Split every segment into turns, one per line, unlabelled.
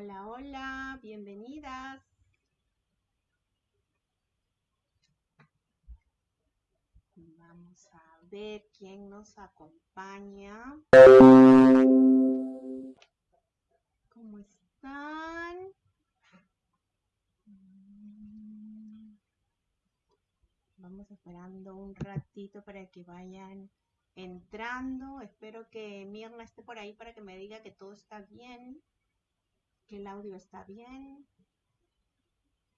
Hola, hola, bienvenidas. Vamos a ver quién nos acompaña. ¿Cómo están? Vamos esperando un ratito para que vayan entrando. Espero que Mirna esté por ahí para que me diga que todo está bien, que el audio está bien.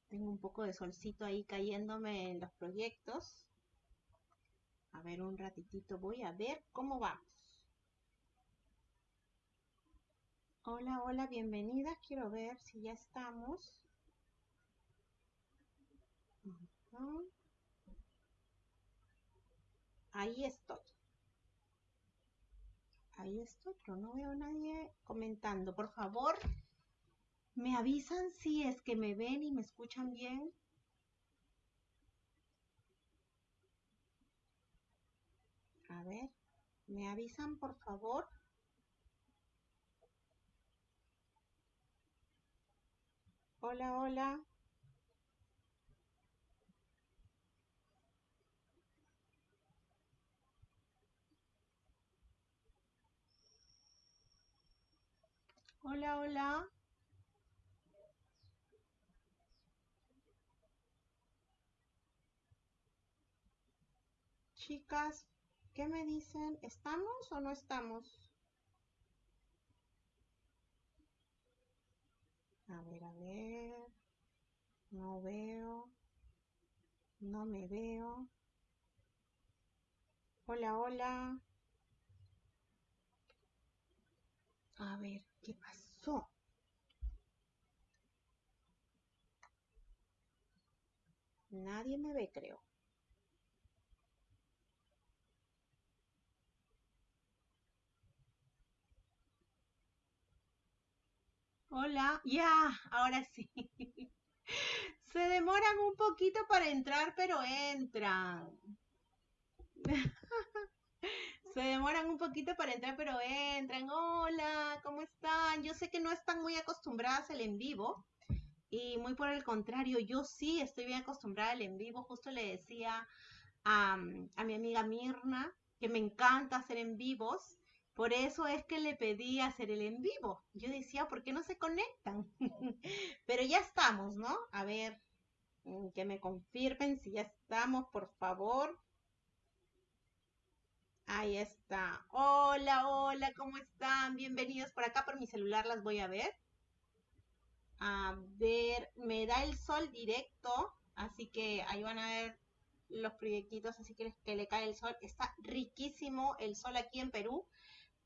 Tengo un poco de solcito ahí cayéndome en los proyectos. A ver, un ratitito voy a ver cómo vamos. Hola, hola, bienvenidas. Quiero ver si ya estamos. Ahí estoy. Ahí estoy, pero no veo a nadie comentando. Por favor, me avisan si es que me ven y me escuchan bien. A ver, ¿me avisan por favor? Hola, hola. Hola, hola. Chicas, ¿qué me dicen? ¿Estamos o no estamos? A ver, a ver. No veo. No me veo. Hola, hola. A ver, ¿qué pasó? Nadie me ve, creo. Hola, ya, ahora sí. Se demoran un poquito para entrar, pero entran. Se demoran un poquito para entrar, pero entran. Hola, ¿cómo están? Yo sé que no están muy acostumbradas al en vivo. Y muy por el contrario, yo sí estoy bien acostumbrada al en vivo. Justo le decía a, a mi amiga Mirna que me encanta hacer en vivos. Por eso es que le pedí hacer el en vivo. Yo decía, ¿por qué no se conectan? Pero ya estamos, ¿no? A ver, mm, que me confirmen si ya estamos, por favor. Ahí está. Hola, hola, ¿cómo están? Bienvenidos por acá por mi celular, las voy a ver. A ver, me da el sol directo, así que ahí van a ver los proyectitos, así que, que le cae el sol. Está riquísimo el sol aquí en Perú.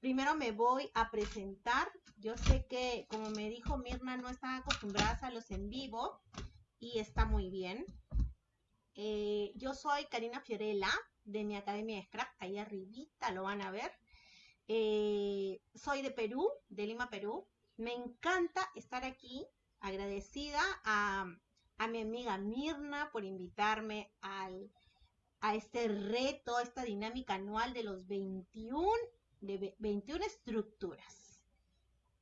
Primero me voy a presentar. Yo sé que, como me dijo Mirna, no están acostumbradas a los en vivo y está muy bien. Eh, yo soy Karina Fiorella de mi Academia de Scrap, ahí arribita lo van a ver. Eh, soy de Perú, de Lima, Perú. Me encanta estar aquí, agradecida a, a mi amiga Mirna por invitarme al, a este reto, a esta dinámica anual de los 21 de 21 estructuras.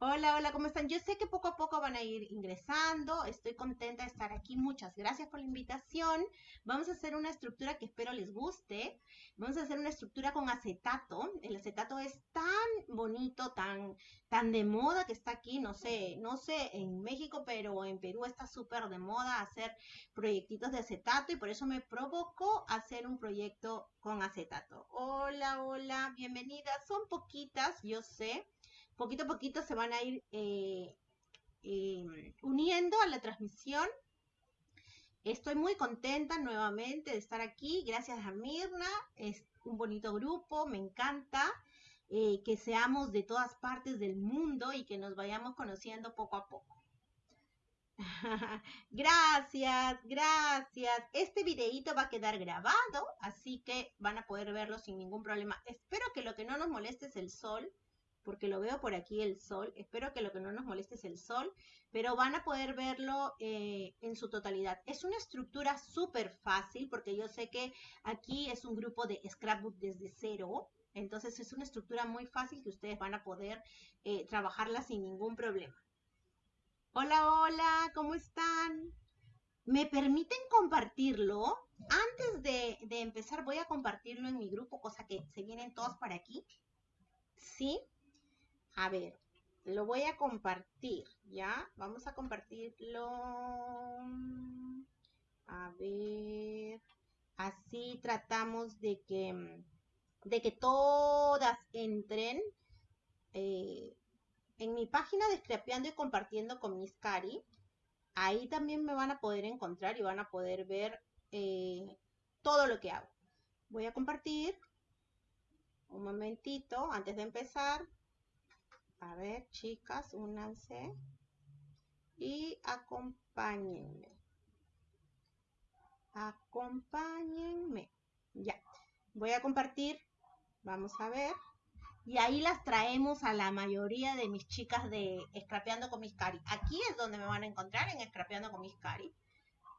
Hola, hola, ¿cómo están? Yo sé que poco a poco van a ir ingresando. Estoy contenta de estar aquí. Muchas gracias por la invitación. Vamos a hacer una estructura que espero les guste. Vamos a hacer una estructura con acetato. El acetato es tan bonito, tan, tan de moda que está aquí. No sé, no sé en México, pero en Perú está súper de moda hacer proyectitos de acetato y por eso me provocó hacer un proyecto con acetato. Hola, hola, bienvenidas. Son poquitas, yo sé poquito a poquito se van a ir eh, eh, uniendo a la transmisión. Estoy muy contenta nuevamente de estar aquí. Gracias a Mirna. Es un bonito grupo, me encanta. Eh, que seamos de todas partes del mundo y que nos vayamos conociendo poco a poco. gracias, gracias. Este videito va a quedar grabado, así que van a poder verlo sin ningún problema. Espero que lo que no nos moleste es el sol, porque lo veo por aquí el sol. Espero que lo que no nos moleste es el sol, pero van a poder verlo eh, en su totalidad. Es una estructura súper fácil, porque yo sé que aquí es un grupo de scrapbook desde cero. Entonces es una estructura muy fácil que ustedes van a poder eh, trabajarla sin ningún problema. Hola, hola, ¿cómo están? ¿Me permiten compartirlo? Antes de, de, empezar voy a compartirlo en mi grupo, cosa que se vienen todos para aquí. ¿Sí? A ver, lo voy a compartir, ¿ya? Vamos a compartirlo. A ver, así tratamos de que, de que todas entren. Eh, en mi página de Scrapeando y compartiendo con Miss Cari, ahí también me van a poder encontrar y van a poder ver eh, todo lo que hago. Voy a compartir un momentito antes de empezar. A ver, chicas, únanse y acompáñenme. Acompáñenme. Ya. Voy a compartir. Vamos a ver. Y ahí las traemos a la mayoría de mis chicas de Scrapeando con mis cari. Aquí es donde me van a encontrar en Scrapeando con mis cari.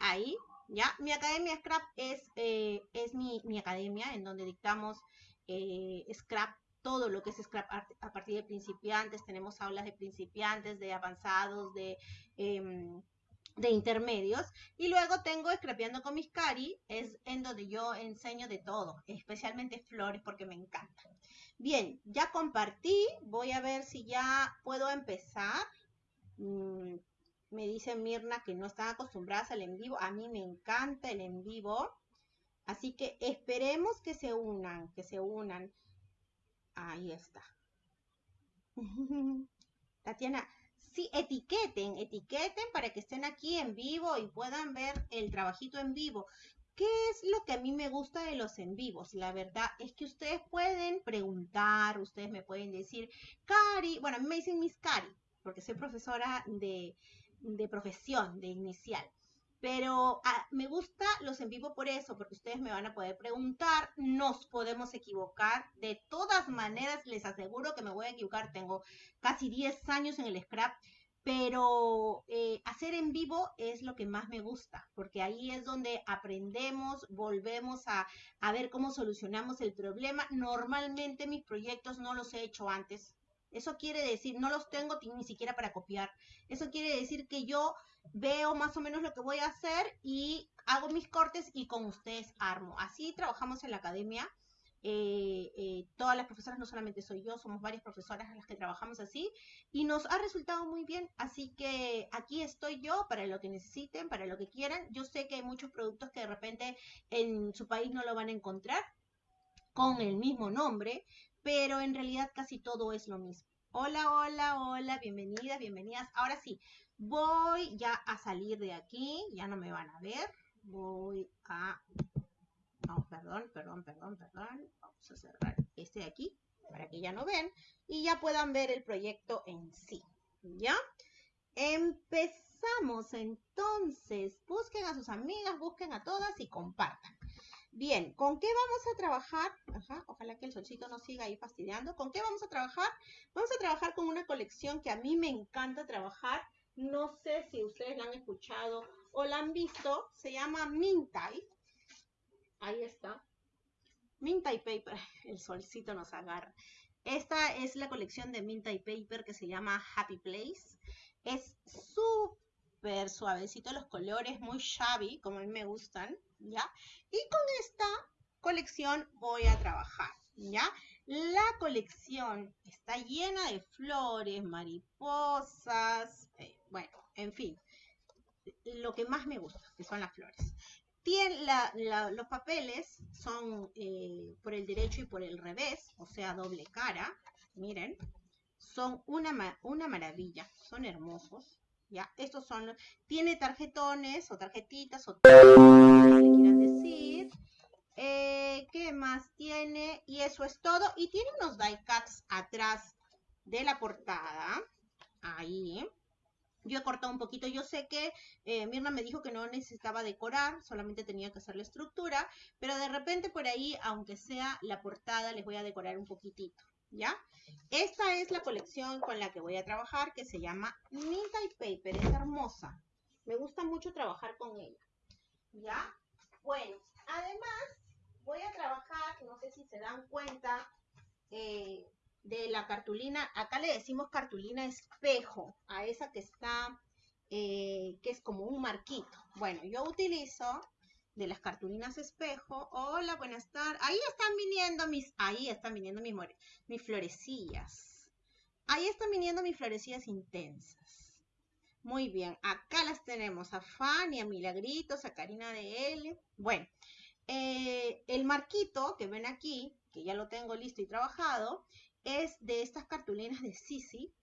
Ahí, ya. Mi academia Scrap es, eh, es mi, academia en donde dictamos eh, Scrap todo lo que es Scrap a partir de principiantes, tenemos aulas de principiantes, de avanzados, de, em, de intermedios. Y luego tengo Scrapeando con mis cari, es en donde yo enseño de todo, especialmente flores porque me encantan. Bien, ya compartí, voy a ver si ya puedo empezar. Mm, me dice Mirna que no están acostumbradas al en vivo, a mí me encanta el en vivo. Así que esperemos que se unan, que se unan. Ahí está. Tatiana, sí, etiqueten, etiqueten para que estén aquí en vivo y puedan ver el trabajito en vivo. ¿Qué es lo que a mí me gusta de los en vivos? La verdad es que ustedes pueden preguntar, ustedes me pueden decir, Cari, bueno, a mí me dicen Miss Cari, porque soy profesora de, de profesión, de inicial. Pero ah, me gusta los en vivo por eso, porque ustedes me van a poder preguntar, nos podemos equivocar. De todas maneras, les aseguro que me voy a equivocar. Tengo casi 10 años en el scrap, pero eh, hacer en vivo es lo que más me gusta, porque ahí es donde aprendemos, volvemos a, a ver cómo solucionamos el problema. Normalmente mis proyectos no los he hecho antes. Eso quiere decir, no los tengo ni siquiera para copiar. Eso quiere decir que yo veo más o menos lo que voy a hacer y hago mis cortes y con ustedes armo. Así trabajamos en la academia. Eh, eh, todas las profesoras, no solamente soy yo, somos varias profesoras las que trabajamos así y nos ha resultado muy bien. Así que aquí estoy yo para lo que necesiten, para lo que quieran. Yo sé que hay muchos productos que de repente en su país no lo van a encontrar con el mismo nombre, pero en realidad casi todo es lo mismo. Hola, hola, hola, bienvenidas, bienvenidas. Ahora sí, Voy ya a salir de aquí, ya no me van a ver. Voy a... No, perdón, perdón, perdón, perdón. Vamos a cerrar este de aquí para que ya no ven y ya puedan ver el proyecto en sí. ¿Ya? Empezamos entonces. Busquen a sus amigas, busquen a todas y compartan. Bien, ¿con qué vamos a trabajar? Ajá, ojalá que el solcito no siga ahí fastidiando. ¿Con qué vamos a trabajar? Vamos a trabajar con una colección que a mí me encanta trabajar no sé si ustedes la han escuchado o la han visto. Se llama Mintai. Ahí está. Mintai Paper. El solcito nos agarra. Esta es la colección de Mintai Paper que se llama Happy Place. Es súper suavecito los colores, muy shabby, como a mí me gustan, ¿ya? Y con esta colección voy a trabajar, ¿ya? La colección está llena de flores, mariposas, eh, bueno, en fin, lo que más me gusta, que son las flores. Tiene los papeles son eh, por el derecho y por el revés, o sea, doble cara. Miren, son una, una maravilla, son hermosos. Estos son, tiene tarjetones o tarjetitas o quieran decir. Eh, ¿Qué más tiene? Y eso es todo. Y tiene unos die cuts atrás de la portada. Ahí. Yo he cortado un poquito, yo sé que eh, Mirna me dijo que no necesitaba decorar, solamente tenía que hacer la estructura, pero de repente por ahí, aunque sea la portada, les voy a decorar un poquitito, ¿ya? Esta es la colección con la que voy a trabajar, que se llama Minta y Paper, es hermosa. Me gusta mucho trabajar con ella, ¿ya? Bueno, además voy a trabajar, no sé si se dan cuenta, eh, de la cartulina, acá le decimos cartulina espejo, a esa que está eh, que es como un marquito. Bueno, yo utilizo de las cartulinas espejo. Hola, buenas tardes. Ahí están viniendo mis, ahí están viniendo mis, florecillas. Ahí están viniendo mis florecillas intensas. Muy bien, acá las tenemos a Fanny, a Milagritos, a Karina de L. Bueno, eh, el marquito que ven aquí, que ya lo tengo listo y trabajado, es de estas cartulinas de Sisi,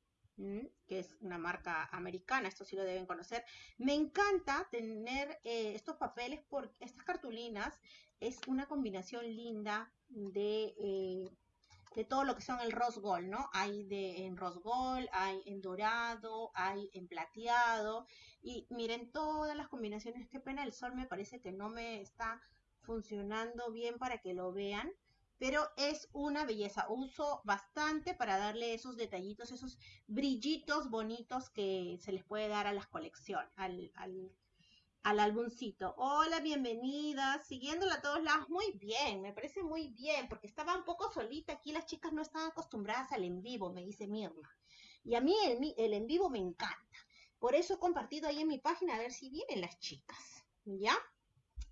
que es una marca americana, esto sí lo deben conocer. Me encanta tener eh, estos papeles porque estas cartulinas es una combinación linda de, eh, de todo lo que son el rose gold, ¿no? Hay de, en rose gold, hay en dorado, hay en plateado. Y miren todas las combinaciones, qué pena el sol me parece que no me está funcionando bien para que lo vean pero es una belleza. Uso bastante para darle esos detallitos, esos brillitos bonitos que se les puede dar a las colecciones, al, al, al álbumcito. Hola, bienvenida, siguiéndola a todos lados. Muy bien, me parece muy bien, porque estaba un poco solita aquí, las chicas no están acostumbradas al en vivo, me dice Mirna. Y a mí el en vivo me encanta. Por eso he compartido ahí en mi página a ver si vienen las chicas. ¿Ya?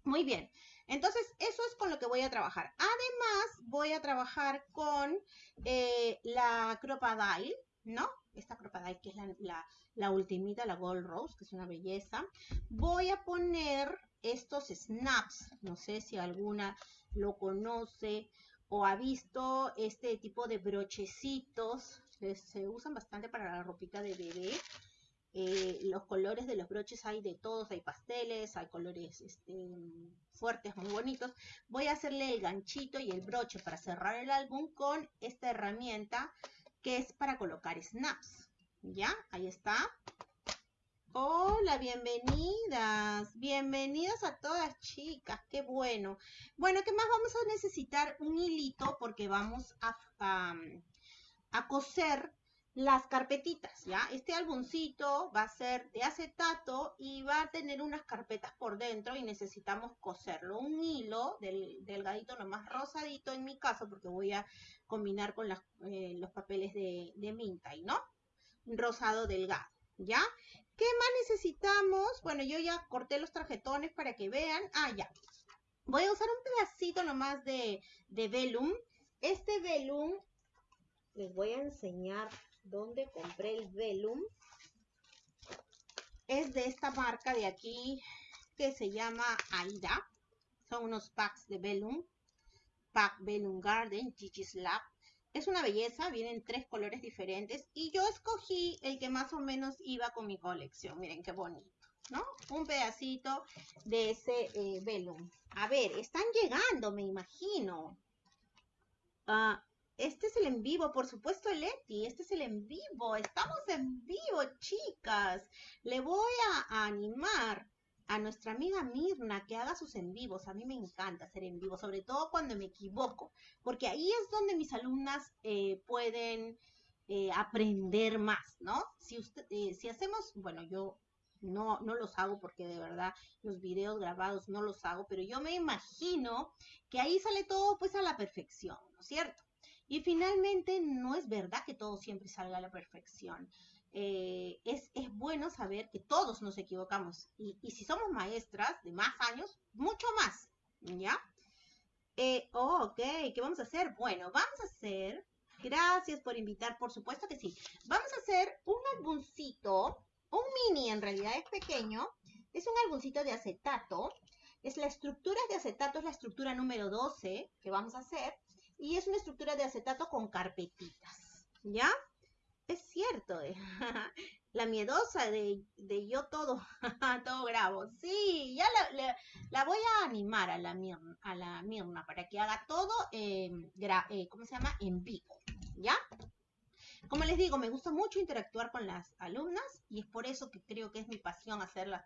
Muy bien. Entonces, eso es con lo que voy a trabajar. Además, voy a trabajar con eh, la Crocodile, ¿no? Esta Crocodile que es la, la, ultimita, la Gold Rose, que es una belleza. Voy a poner estos snaps, no sé si alguna lo conoce o ha visto este tipo de brochecitos, se usan bastante para la ropita de bebé. Eh, los colores de los broches hay de todos, hay pasteles, hay colores este, fuertes, muy bonitos. Voy a hacerle el ganchito y el broche para cerrar el álbum con esta herramienta que es para colocar snaps. ¿Ya? Ahí está. Hola, bienvenidas. Bienvenidas a todas chicas. Qué bueno. Bueno, ¿qué más vamos a necesitar? Un hilito porque vamos a, a coser las carpetitas, ¿ya? Este álbumcito va a ser de acetato y va a tener unas carpetas por dentro y necesitamos coserlo. Un hilo del, delgadito, nomás rosadito en mi caso, porque voy a combinar con eh, los papeles de, de Mintai, ¿no? Rosado delgado, ¿ya? ¿Qué más necesitamos? Bueno, yo ya corté los tarjetones para que vean. Ah, ya. Voy a usar un pedacito nomás de, de velum. Este velum les voy a enseñar donde compré el velum. Es de esta marca de aquí que se llama Aida. Son unos packs de velum. Pack Velum Garden, Gigi's Lab. Es una belleza, vienen tres colores diferentes y yo escogí el que más o menos iba con mi colección. Miren qué bonito, ¿no? Un pedacito de ese eh, velum. A ver, están llegando, me imagino. Ah, este es el en vivo, por supuesto, Leti. Este es el en vivo. Estamos en vivo, chicas. Le voy a animar a nuestra amiga Mirna que haga sus en vivos. A mí me encanta hacer en vivo, sobre todo cuando me equivoco, porque ahí es donde mis alumnas eh, pueden eh, aprender más, ¿no? Eh, si hacemos, bueno, yo no, no los hago porque de verdad los videos grabados no los hago, pero yo me imagino que ahí sale todo pues a la perfección, ¿no es cierto? Y finalmente, no es verdad que todo siempre salga a la perfección. Eh, es, bueno saber que todos nos equivocamos. Y, si somos maestras de más años, mucho más. ¿Ya? Eh, oh, ok, ¿qué vamos a hacer? Bueno, vamos a hacer, gracias por invitar, por supuesto que sí. Vamos a hacer un álbumcito, un mini en realidad es pequeño, es un álbumcito de acetato. Es la estructura de acetato, es la estructura número 12 que vamos a hacer y es una estructura de acetato con carpetitas, ¿ya? Es cierto, eh. la miedosa de, yo todo, todo grabo. Sí, ya la, voy a animar a la, Mirna, a la Mirna para que haga todo, eh, ¿cómo se llama? En vivo, ¿ya? Como les digo, me gusta mucho interactuar con las alumnas y es por eso que creo que es mi pasión hacer las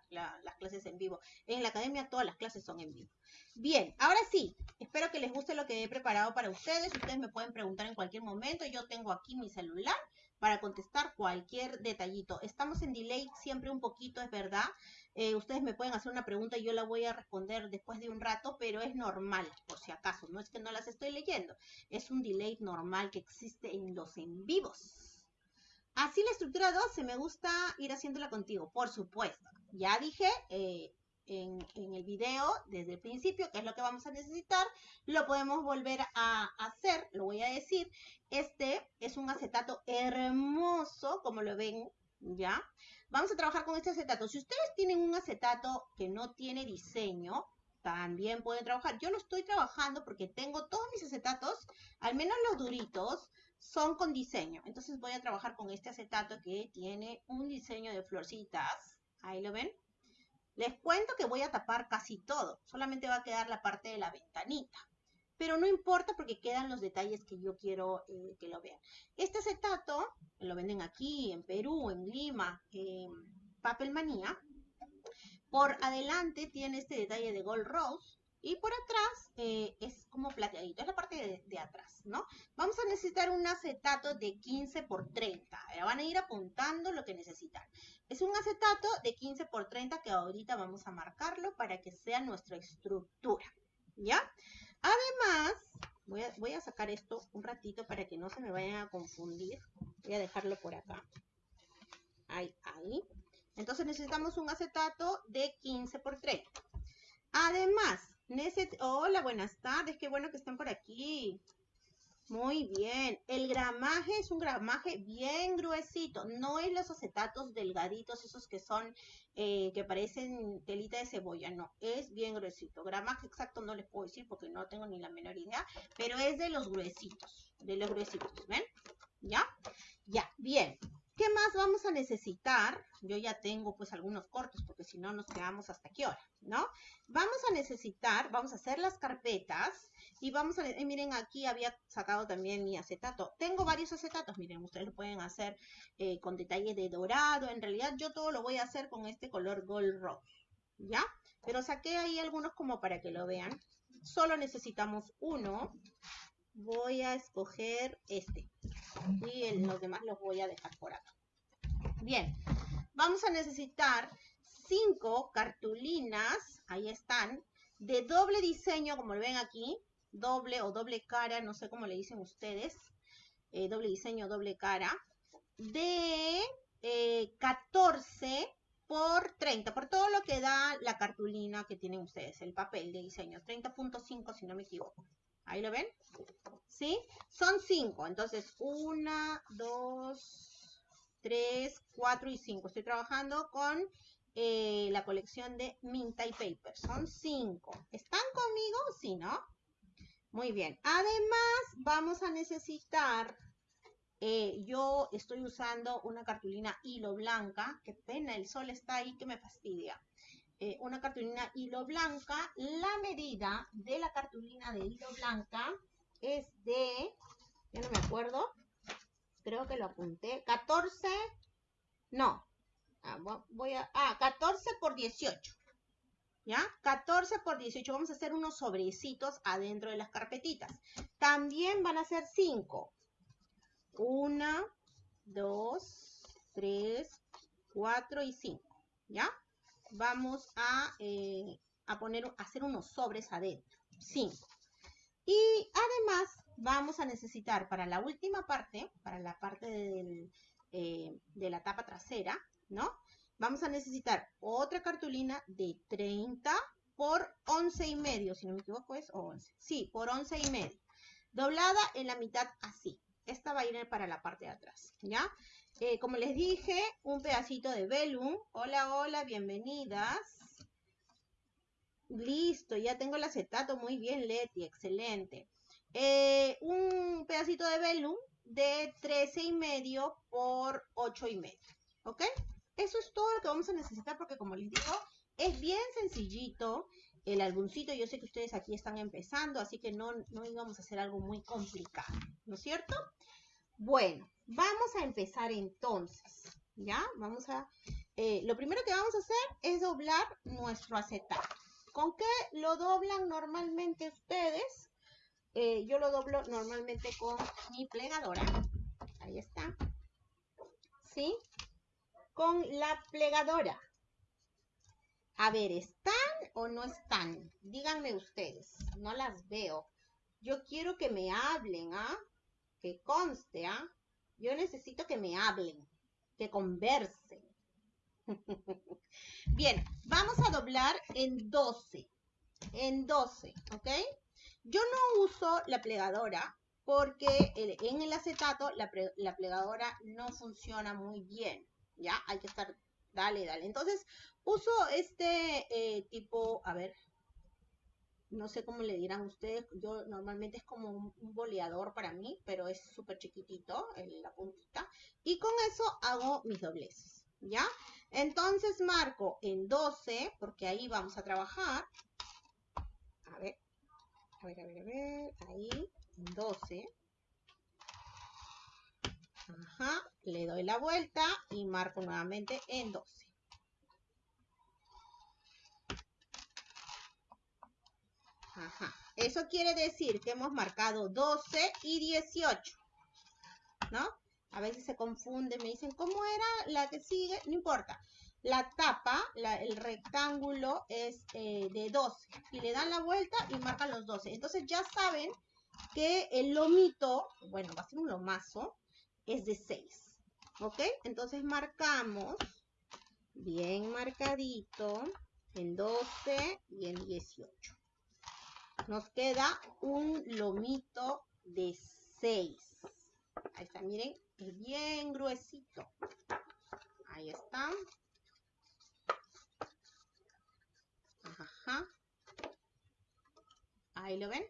clases en vivo. En la academia todas las clases son en vivo. Bien, ahora sí, espero que les guste lo que he preparado para ustedes. Ustedes me pueden preguntar en cualquier momento. Yo tengo aquí mi celular para contestar cualquier detallito. Estamos en delay siempre un poquito, es verdad. Eh, ustedes me pueden hacer una pregunta y yo la voy a responder después de un rato, pero es normal, por si acaso. No es que no las estoy leyendo. Es un delay normal que existe en los en vivos. Así la estructura 2 se me gusta ir haciéndola contigo, por supuesto. Ya dije eh, en, en, el video desde el principio qué es lo que vamos a necesitar. Lo podemos volver a hacer, lo voy a decir. Este es un acetato hermoso, como lo ven, ¿ya? Vamos a trabajar con este acetato. Si ustedes tienen un acetato que no tiene diseño, también pueden trabajar. Yo lo estoy trabajando porque tengo todos mis acetatos, al menos los duritos, son con diseño. Entonces voy a trabajar con este acetato que tiene un diseño de florcitas. Ahí lo ven. Les cuento que voy a tapar casi todo. Solamente va a quedar la parte de la ventanita. Pero no importa porque quedan los detalles que yo quiero eh, que lo vean. Este acetato lo venden aquí, en Perú, en Lima, en Papelmanía. Por adelante tiene este detalle de Gold Rose y por atrás eh, es como plateadito, es la parte de, atrás, ¿no? Vamos a necesitar un acetato de 15 por 30. Ahora van a ir apuntando lo que necesitan. Es un acetato de 15 por 30 que ahorita vamos a marcarlo para que sea nuestra estructura, ¿ya? Además, voy a, sacar esto un ratito para que no se me vayan a confundir. Voy a dejarlo por acá. Ahí, ahí. Entonces necesitamos un acetato de 15 por 30. Además, hola, buenas tardes, qué bueno que están por aquí. Muy bien, el gramaje es un gramaje bien gruesito, no es los acetatos delgaditos, esos que son, eh, que parecen telita de cebolla, no, es bien gruesito. Gramaje exacto no les puedo decir porque no tengo ni la menor idea, pero es de los gruesitos, de los gruesitos, ¿ven? ¿Ya? Ya, bien. ¿Qué más vamos a necesitar? Yo ya tengo pues algunos cortos porque si no nos quedamos hasta qué hora, ¿no? Vamos a necesitar, vamos a hacer las carpetas y vamos a, eh, miren aquí había sacado también mi acetato. Tengo varios acetatos, miren, ustedes lo pueden hacer eh, con detalles de dorado. En realidad yo todo lo voy a hacer con este color Gold Rose, ¿ya? Pero saqué ahí algunos como para que lo vean. Solo necesitamos uno. Voy a escoger este y los demás los voy a dejar por acá. Bien, vamos a necesitar cinco cartulinas, ahí están, de doble diseño, como lo ven aquí, doble o doble cara, no sé cómo le dicen ustedes, eh, doble diseño, doble cara, de 14 eh, por 30, por todo lo que da la cartulina que tienen ustedes, el papel de diseño, 30.5 si no me equivoco. Ahí lo ven. ¿Sí? Son cinco. Entonces, una, dos, tres, cuatro y cinco. Estoy trabajando con eh, la colección de Minta y Paper. Son cinco. ¿Están conmigo? Sí, ¿no? Muy bien. Además, vamos a necesitar, eh, yo estoy usando una cartulina hilo blanca. Qué pena, el sol está ahí que me fastidia. Eh, una cartulina hilo blanca. La medida de la cartulina de hilo blanca es de, ya no me acuerdo, creo que lo apunté, 14, no, ah, voy a, ah, 14 por 18. ¿Ya? 14 por 18. Vamos a hacer unos sobrecitos adentro de las carpetitas. También van a ser 5. 1, 2, 3, 4 y 5. ¿Ya? vamos a, eh, a poner, a hacer unos sobres adentro. 5. Y además vamos a necesitar para la última parte, para la parte eh, de la tapa trasera, ¿no? Vamos a necesitar otra cartulina de 30 por 11 y medio, si no me equivoco es 11. Sí, por 11 y medio. Doblada en la mitad así. Esta va a ir para la parte de atrás, ¿ya? Eh, como les dije, un pedacito de velum. Hola, hola, bienvenidas. Listo, ya tengo el acetato. Muy bien, Leti, excelente. Eh, un pedacito de velum de 13 y medio por 8 y medio. ¿Ok? Eso es todo lo que vamos a necesitar porque como les digo, es bien sencillito el álbumcito. Yo sé que ustedes aquí están empezando, así que no, no íbamos a hacer algo muy complicado, ¿no es cierto? Bueno, vamos a empezar entonces, ¿ya? Vamos a, eh, lo primero que vamos a hacer es doblar nuestro acetato. ¿Con qué lo doblan normalmente ustedes? Eh, yo lo doblo normalmente con mi plegadora. Ahí está. ¿Sí? Con la plegadora. A ver, ¿están o no están? Díganme ustedes. No las veo. Yo quiero que me hablen, ¿ah? Que conste, ¿ah? Yo necesito que me hablen, que conversen. Bien, vamos a doblar en 12. En 12, ¿ok? Yo no uso la plegadora porque en el acetato la, la plegadora no funciona muy bien, ¿ya? Hay que estar, dale, dale. Entonces, uso este eh, tipo, a ver, no sé cómo le dirán ustedes, yo normalmente es como un, boleador para mí, pero es súper chiquitito la puntita. Y con eso hago mis dobleces, ¿ya? Entonces marco en 12, porque ahí vamos a trabajar. A ver, a ver, a ver, a ver, ahí, en 12. Le doy la vuelta y marco nuevamente en 12. Ajá. Eso quiere decir que hemos marcado 12 y 18. ¿No? A veces se confunde, me dicen, ¿cómo era la que sigue? No importa. La tapa, el rectángulo es eh, de 12. Y le dan la vuelta y marcan los 12. Entonces ya saben que el lomito, bueno, va a ser un lomazo, es de 6. ¿Ok? Entonces marcamos bien marcadito en 12 y en 18 nos queda un lomito de 6. Ahí está, miren, es bien gruesito. Ahí está. Ajá. Ahí lo ven.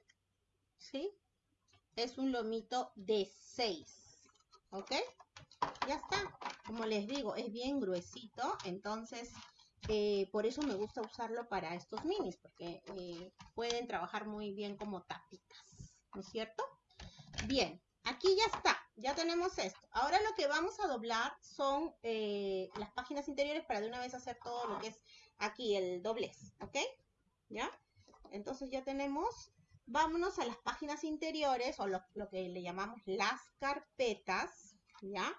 ¿Sí? Es un lomito de 6. ¿Ok? Ya está. Como les digo, es bien gruesito. Entonces, eh, por eso me gusta usarlo para estos minis, porque eh, pueden trabajar muy bien como tapitas, ¿no es cierto? Bien, aquí ya está, ya tenemos esto. Ahora lo que vamos a doblar son eh, las páginas interiores para de una vez hacer todo lo que es aquí el doblez, ¿ok? ¿Ya? Entonces ya tenemos, vámonos a las páginas interiores o lo, que le llamamos las carpetas, ¿ya?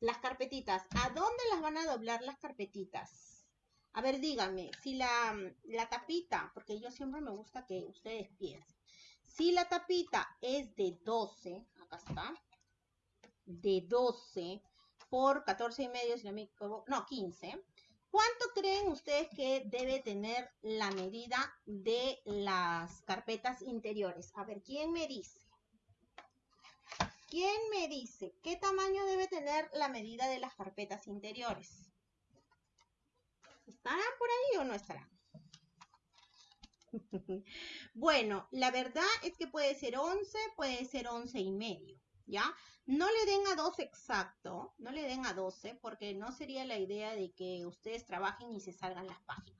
Las carpetitas, ¿a dónde las van a doblar las carpetitas? A ver, díganme, si la, la tapita, porque yo siempre me gusta que ustedes piensen, si la tapita es de 12, acá está, de 12 por 14 y medio, si no me equivoco, no, 15, ¿cuánto creen ustedes que debe tener la medida de las carpetas interiores? A ver, ¿quién me dice? ¿Quién me dice qué tamaño debe tener la medida de las carpetas interiores? ¿Estarán por ahí o no estarán? bueno, la verdad es que puede ser 11, puede ser 11 y medio, ¿ya? No le den a 12 exacto, no le den a 12 porque no sería la idea de que ustedes trabajen y se salgan las páginas.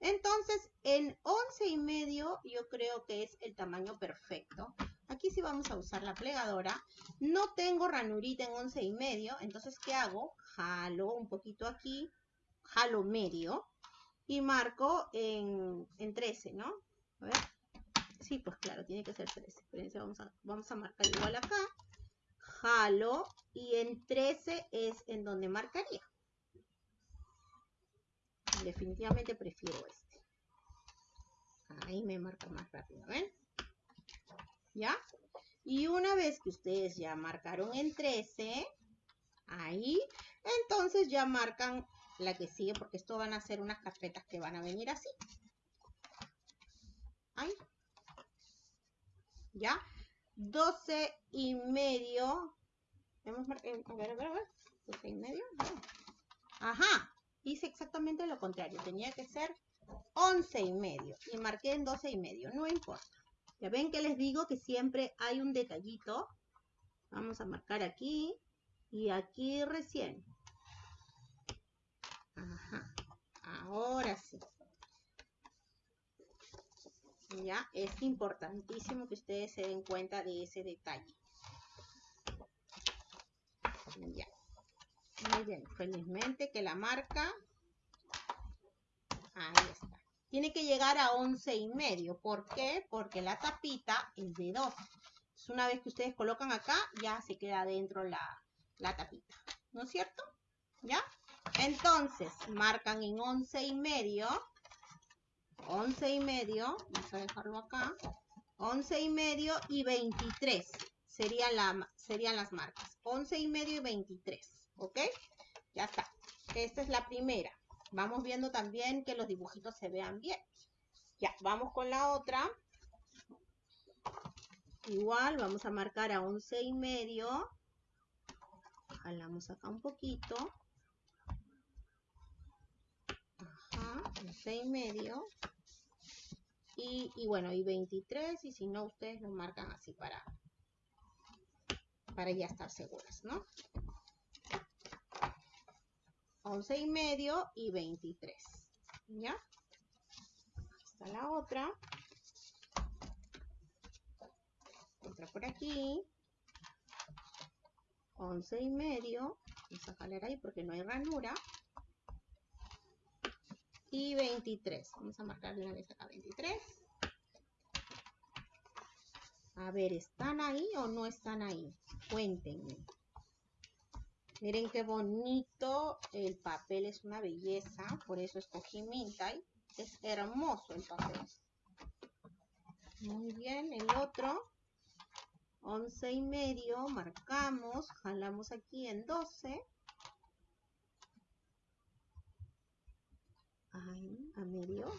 Entonces, en 11 y medio yo creo que es el tamaño perfecto. Aquí sí vamos a usar la plegadora. No tengo ranurita en 11 y medio, entonces, ¿qué hago? Jalo un poquito aquí, jalo medio y marco en, 13, ¿no? A ver. Sí, pues claro, tiene que ser 13. vamos vamos a marcar igual acá. Jalo y en 13 es en donde marcaría. Definitivamente prefiero este. Ahí me marca más rápido, ¿ven? ¿Ya? Y una vez que ustedes ya marcaron en 13, ahí, entonces ya marcan la que sigue, porque esto van a ser unas carpetas que van a venir así. Ahí. ¿Ya? 12 y medio. Hemos a ver, a ver, a ver. 12 y medio. Ajá. Hice exactamente lo contrario. Tenía que ser 11 y medio. Y marqué en 12 y medio. No importa. Ya ven que les digo que siempre hay un detallito. Vamos a marcar aquí. Y aquí recién. Ajá. Ahora sí. Ya, es importantísimo que ustedes se den cuenta de ese detalle. Ya. Muy bien, felizmente que la marca. Ahí está. Tiene que llegar a 11 y medio. ¿Por qué? Porque la tapita es de 12. Entonces, una vez que ustedes colocan acá, ya se queda dentro la, la tapita. ¿No es cierto? ¿Ya? Entonces, marcan en 11 y medio. 11 y medio. Vamos a dejarlo acá. 11 y medio y 23 serían, la, serían las marcas. 11 y medio y 23, ¿ok? Ya está. Esta es la primera. Vamos viendo también que los dibujitos se vean bien. Ya, vamos con la otra. Igual vamos a marcar a 11 y medio. Jalamos acá un poquito. Ajá, 11 y medio. Y, y, bueno, y 23, y si no, ustedes lo marcan así para, para ya estar seguras, ¿no? 11 y medio y 23, ¿ya? Está la otra. Otra por aquí. 11 y medio. Vamos a jalar ahí porque no hay ranura y 23. Vamos a marcar de una vez acá 23. A ver, ¿están ahí o no están ahí? Cuéntenme. Miren qué bonito. El papel es una belleza. Por eso escogí Mintai. Es hermoso el papel. Muy bien. El otro. 11 y medio. Marcamos. Jalamos aquí en 12. A medio.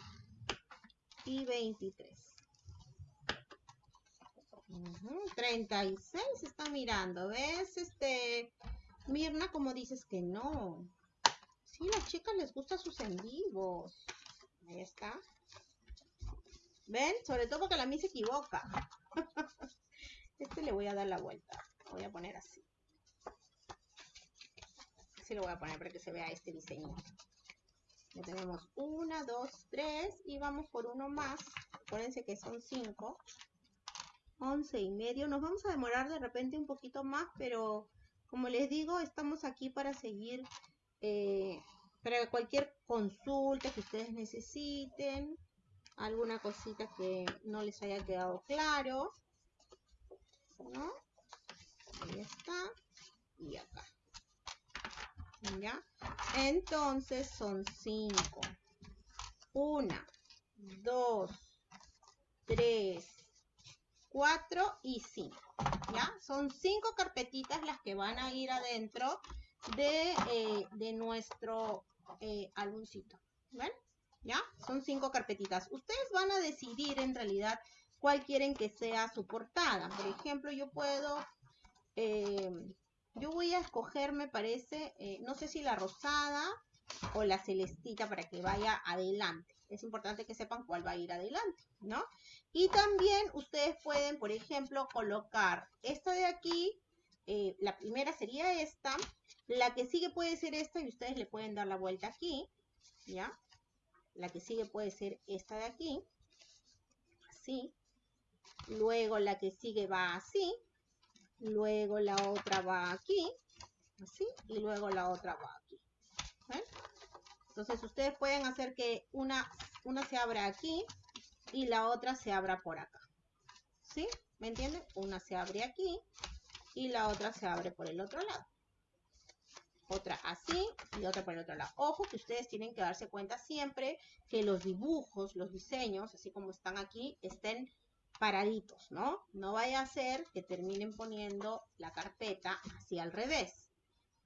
Y 23 36 está mirando ves este Mirna como dices que no. Si las chicas les gustan sus en vivos. Ahí está. Ven sobre todo porque la mí se equivoca. Este le voy a dar la vuelta. Voy a poner así. Así lo voy a poner para que se vea este diseño ya tenemos una, dos, tres y vamos por uno más. Acuérdense que son cinco. Once y medio. Nos vamos a demorar de repente un poquito más, pero como les digo, estamos aquí para seguir, eh, para cualquier consulta que ustedes necesiten, alguna cosita que no les haya quedado claro. Ahí está. Y acá. ¿Ya? Entonces son 5. 1, 2, 3, 4 y 5. ¿Ya? Son 5 carpetitas las que van a ir adentro de, eh, de nuestro eh, álbumcito. ¿Ven? ¿Ya? Son 5 carpetitas. Ustedes van a decidir en realidad cuál quieren que sea su portada. Por ejemplo, yo puedo... Eh, yo voy a escoger, me parece, eh, no sé si la rosada o la celestita para que vaya adelante. Es importante que sepan cuál va a ir adelante, ¿no? Y también ustedes pueden, por ejemplo, colocar esta de aquí, eh, la primera sería esta, la que sigue puede ser esta y ustedes le pueden dar la vuelta aquí, ¿ya? La que sigue puede ser esta de aquí, así. Luego la que sigue va así, luego la otra va aquí, así, y luego la otra va aquí. Entonces ustedes pueden hacer que una, una se abra aquí y la otra se abra por acá. ¿Sí? ¿Me entienden? Una se abre aquí y la otra se abre por el otro lado. Otra así y otra por el otro lado. Ojo que ustedes tienen que darse cuenta siempre que los dibujos, los diseños, así como están aquí, estén paraditos, ¿no? No vaya a ser que terminen poniendo la carpeta así al revés.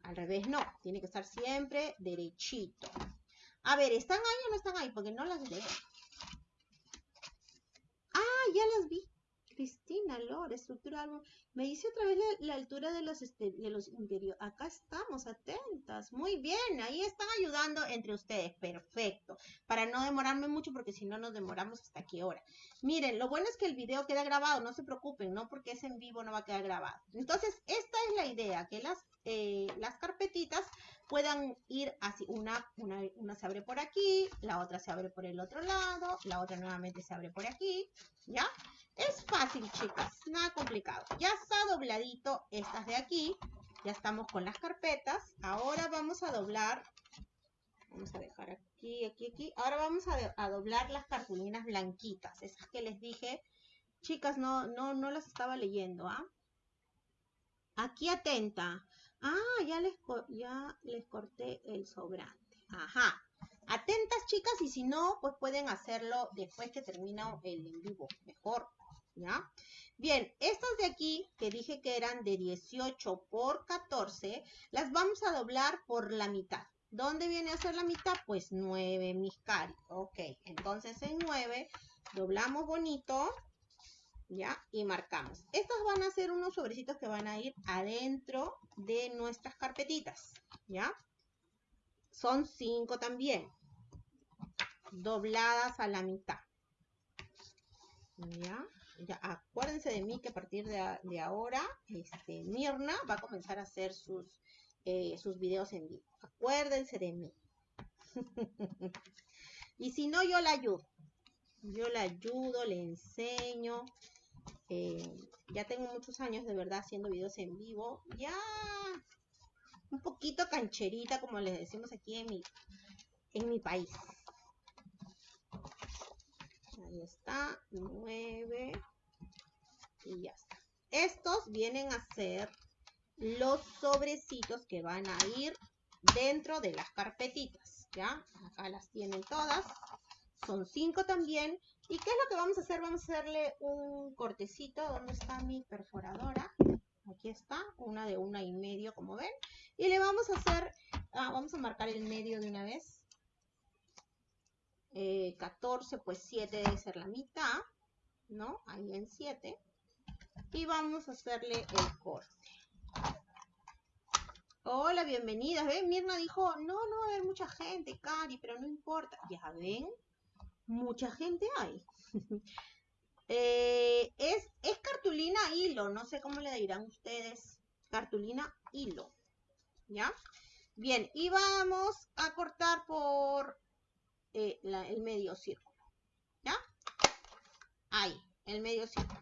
Al revés no, tiene que estar siempre derechito. A ver, ¿están ahí o no están ahí? Porque no las leo. Ah, ya las vi. Cristina Lore, estructura Me dice otra vez la, altura de los, este, de los interiores. Acá estamos, atentas. Muy bien, ahí están ayudando entre ustedes. Perfecto. Para no demorarme mucho, porque si no nos demoramos hasta qué hora. Miren, lo bueno es que el video queda grabado, no se preocupen, no porque es en vivo no va a quedar grabado. Entonces, esta es la idea, que las, eh, las carpetitas puedan ir así. Una, una, una se abre por aquí, la otra se abre por el otro lado, la otra nuevamente se abre por aquí, ¿ya? Es fácil, chicas, nada complicado. Ya está dobladito estas de aquí. Ya estamos con las carpetas. Ahora vamos a doblar. Vamos a dejar aquí, aquí, aquí. Ahora vamos a, doblar las cartulinas blanquitas. Esas que les dije. Chicas, no, no, no las estaba leyendo, ¿ah? Aquí atenta. Ah, ya les, ya les corté el sobrante. Ajá. Atentas, chicas, y si no, pues pueden hacerlo después que termina el en vivo. Mejor. ¿Ya? Bien, estas de aquí, que dije que eran de 18 por 14, las vamos a doblar por la mitad. ¿Dónde viene a ser la mitad? Pues 9, mis cari. Ok, entonces en 9 doblamos bonito, ¿ya? Y marcamos. Estos van a ser unos sobrecitos que van a ir adentro de nuestras carpetitas, ¿ya? Son 5 también, dobladas a la mitad. ¿Ya? Acuérdense de mí que a partir de, ahora, este, Mirna va a comenzar a hacer sus, eh, sus videos en vivo. Acuérdense de mí. y si no, yo la ayudo. Yo la ayudo, le enseño. Eh, ya tengo muchos años de verdad haciendo videos en vivo. Ya un poquito cancherita, como les decimos aquí en mi, en mi país. Ahí está, 9 y ya está. Estos vienen a ser los sobrecitos que van a ir dentro de las carpetitas, ¿ya? Acá las tienen todas. Son cinco también. ¿Y qué es lo que vamos a hacer? Vamos a hacerle un cortecito. ¿Dónde está mi perforadora? Aquí está, una de una y medio, como ven. Y le vamos a hacer, ah, vamos a marcar el medio de una vez. 14, eh, pues 7 debe ser la mitad, ¿no? Ahí en 7. Y vamos a hacerle el corte. Hola, bienvenidas. ¿Ven? Mirna dijo, no, no va a haber mucha gente, Cari, pero no importa. Ya ven, mucha gente hay. Eh, es, es cartulina hilo, no sé cómo le dirán ustedes. Cartulina hilo. ¿Ya? Bien, y vamos a cortar por eh, el medio círculo. ¿Ya? Ahí, el medio círculo.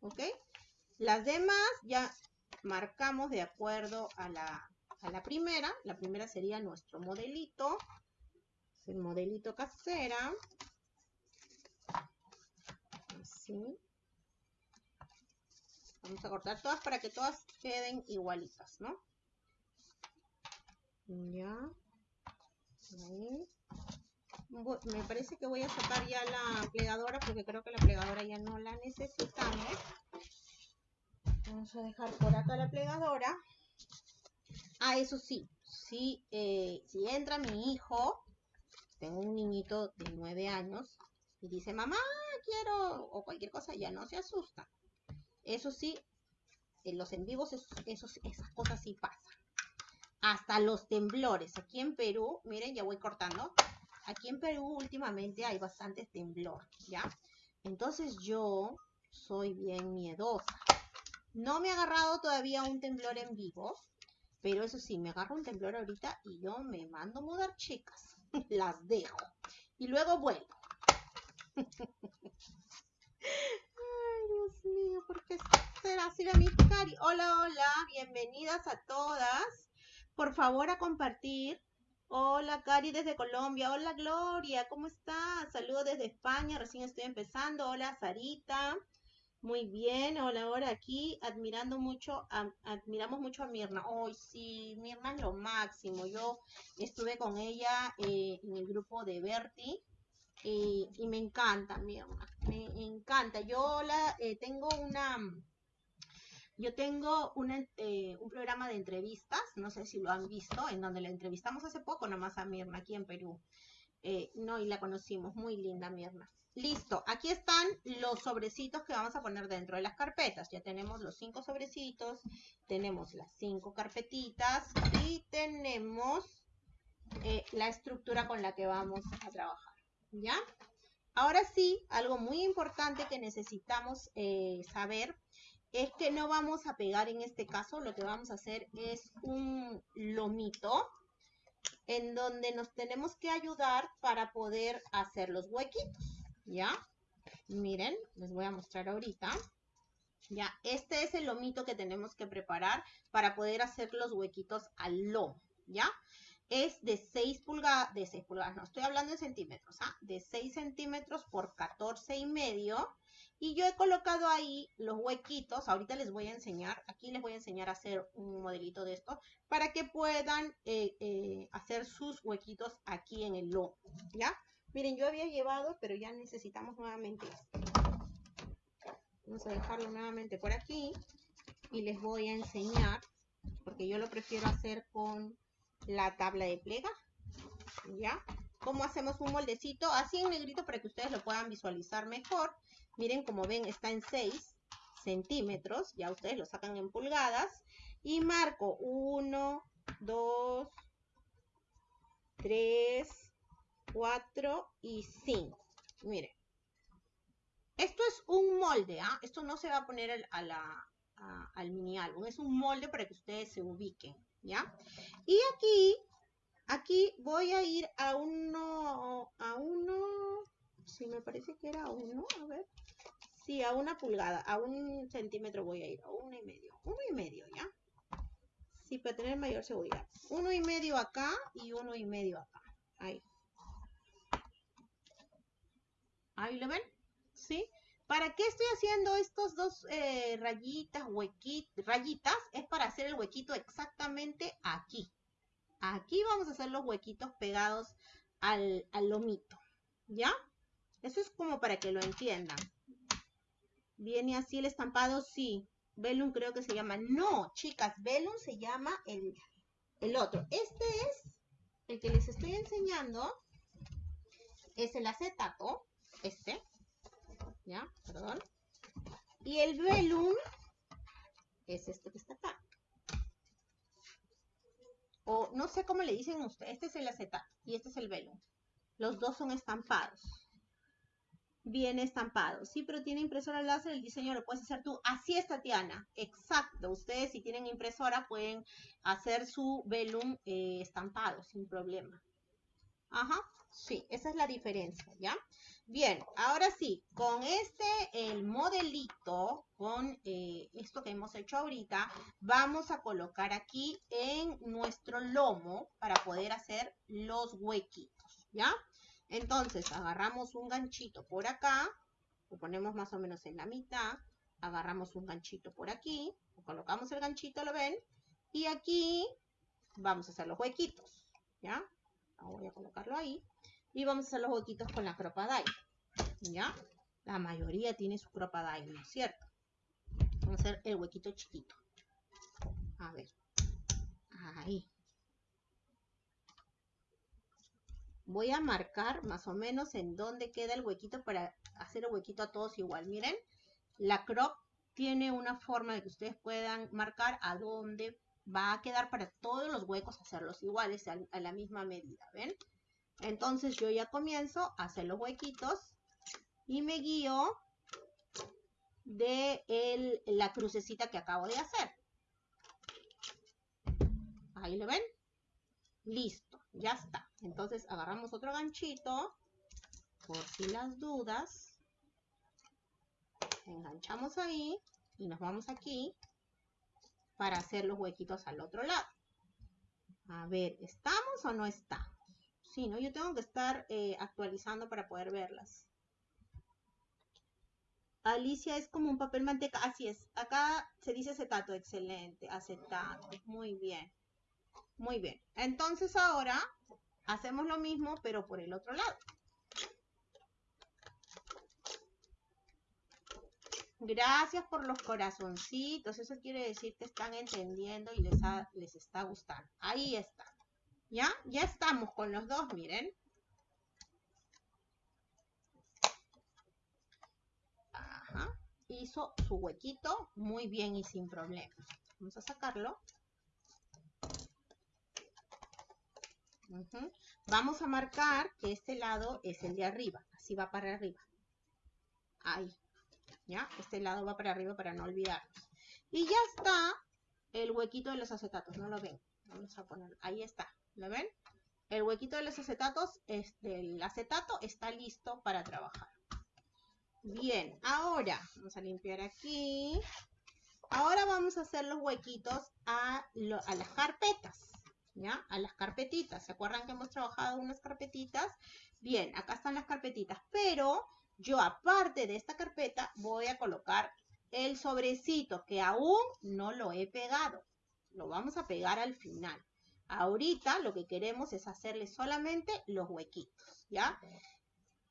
¿Ok? Las demás ya marcamos de acuerdo a la, a la primera. La primera sería nuestro modelito. Es el modelito casera. Así. Vamos a cortar todas para que todas queden igualitas, ¿no? Ya. Ahí me parece que voy a sacar ya la plegadora porque creo que la plegadora ya no la necesitamos. Vamos a dejar por acá la plegadora. Ah, eso sí, si, eh, si entra mi hijo, tengo un niñito de 9 años y dice, mamá, quiero, o cualquier cosa, ya no se asusta. Eso sí, en los en vivos esas cosas sí pasan. Hasta los temblores. Aquí en Perú, miren, ya voy cortando aquí en Perú últimamente hay bastante temblor, ¿ya? Entonces yo soy bien miedosa. No me ha agarrado todavía un temblor en vivo, pero eso sí, me agarro un temblor ahorita y yo me mando a mudar chicas. Las dejo. Y luego vuelvo. Ay, Dios mío, ¿por qué será así la cari? Hola, hola, bienvenidas a todas. Por favor, a compartir Hola, Cari desde Colombia. Hola, Gloria, ¿cómo estás? Saludos desde España, recién estoy empezando. Hola, Sarita. Muy bien, hola, ahora aquí admirando mucho, admiramos mucho a Mirna. Hoy sí, Mirna es lo máximo. Yo estuve con ella eh, en el grupo de Berti y, me encanta, Mirna, me encanta. Yo la eh, tengo una yo tengo eh, un programa de entrevistas, no sé si lo han visto, en donde la entrevistamos hace poco nomás a Mirna aquí en Perú. Eh, no, y la conocimos, muy linda Mirna. Listo, aquí están los sobrecitos que vamos a poner dentro de las carpetas. Ya tenemos los cinco sobrecitos, tenemos las cinco carpetitas y tenemos eh, la estructura con la que vamos a trabajar. ¿Ya? Ahora sí, algo muy importante que necesitamos saber es que no vamos a pegar en este caso, lo que vamos a hacer es un lomito en donde nos tenemos que ayudar para poder hacer los huequitos, ¿ya? Miren, les voy a mostrar ahorita. Ya, este es el lomito que tenemos que preparar para poder hacer los huequitos al lomo, ¿ya? Es de 6 pulgadas, de 6 pulgadas, no, estoy hablando en centímetros, ¿ah? De 6 centímetros por 14 y medio, y yo he colocado ahí los huequitos, ahorita les voy a enseñar, aquí les voy a enseñar a hacer un modelito de esto, para que puedan eh, eh, hacer sus huequitos aquí en el lomo, ¿ya? Miren, yo había llevado, pero ya necesitamos nuevamente Vamos a dejarlo nuevamente por aquí y les voy a enseñar, porque yo lo prefiero hacer con la tabla de plega, ¿ya? Cómo hacemos un moldecito así en negrito para que ustedes lo puedan visualizar mejor. Miren, como ven, está en 6 centímetros, ya ustedes lo sacan en pulgadas, y marco 1, 2, 3, 4 y 5. Miren. Esto es un molde, ¿ah? Esto no se va a poner a la, al mini álbum. Es un molde para que ustedes se ubiquen, ¿ya? Y aquí, aquí voy a ir a uno, a uno, si me parece que era uno, a ver. Sí, a una pulgada, a un centímetro voy a ir, a uno y medio, uno y medio, ¿ya? Sí, para tener mayor seguridad. Uno y medio acá y uno y medio acá. Ahí. Ahí lo ven, ¿sí? ¿Para qué estoy haciendo estos dos eh, rayitas, huequitos, rayitas? Es para hacer el huequito exactamente aquí. Aquí vamos a hacer los huequitos pegados al, lomito, ¿ya? Eso es como para que lo entiendan. ¿Viene así el estampado? Sí. Velum creo que se llama. No, chicas, Velum se llama el, el otro. Este es el que les estoy enseñando. Es el acetato, este. ¿ya? Perdón. Y el velum es este que está acá. O no sé cómo le dicen ustedes. Este es el acetato y este es el velum. Los dos son estampados. Viene estampado. Sí, pero tiene impresora láser, el diseño lo puedes hacer tú. Así es, Tatiana. Exacto. Ustedes si tienen impresora pueden hacer su velum eh, estampado sin problema. Ajá. Sí, esa es la diferencia, ¿ya? Bien, ahora sí, con este, el modelito, con eh, esto que hemos hecho ahorita, vamos a colocar aquí en nuestro lomo para poder hacer los huequitos, ¿ya? Entonces, agarramos un ganchito por acá, lo ponemos más o menos en la mitad, agarramos un ganchito por aquí, colocamos el ganchito, ¿lo ven? Y aquí vamos a hacer los huequitos, ¿ya? Voy a colocarlo ahí. Y vamos a hacer los huequitos con la cropadile. ¿Ya? La mayoría tiene su cropadile, ¿no es cierto? Vamos a hacer el huequito chiquito. A ver. Ahí. Voy a marcar más o menos en dónde queda el huequito para hacer el huequito a todos igual. Miren, la crop tiene una forma de que ustedes puedan marcar a dónde va a quedar para todos los huecos hacerlos iguales a, a la misma medida, ¿ven? Entonces yo ya comienzo a hacer los huequitos y me guío de la crucecita que acabo de hacer. Ahí lo ven. Listo, ya está. Entonces agarramos otro ganchito, por si las dudas. Enganchamos ahí y nos vamos aquí para hacer los huequitos al otro lado. A ver, ¿estamos o no estamos? Sí, ¿no? Yo tengo que estar eh, actualizando para poder verlas. Alicia es como un papel manteca. Así es. Acá se dice acetato. Excelente. Acetato. Muy bien. Muy bien. Entonces ahora hacemos lo mismo, pero por el otro lado. Gracias por los corazoncitos. Eso quiere decir que están entendiendo y les, está gustando. Ahí está. ¿Ya? Ya estamos con los dos, miren. Ajá. Hizo su huequito muy bien y sin problemas. Vamos a sacarlo. Vamos a marcar que este lado es el de arriba. Así va para arriba. Ahí. ¿Ya? Este lado va para arriba para no olvidarnos. Y ya está el huequito de los acetatos. ¿No lo ven? Vamos a poner. Ahí está. ¿Lo ven? El huequito de los acetatos, este, el acetato está listo para trabajar. Bien, ahora vamos a limpiar aquí. Ahora vamos a hacer los huequitos a, a las carpetas, ¿ya? A las carpetitas. ¿Se acuerdan que hemos trabajado unas carpetitas? Bien, acá están las carpetitas, pero yo aparte de esta carpeta voy a colocar el sobrecito que aún no lo he pegado. Lo vamos a pegar al final. Ahorita lo que queremos es hacerle solamente los huequitos, ¿ya?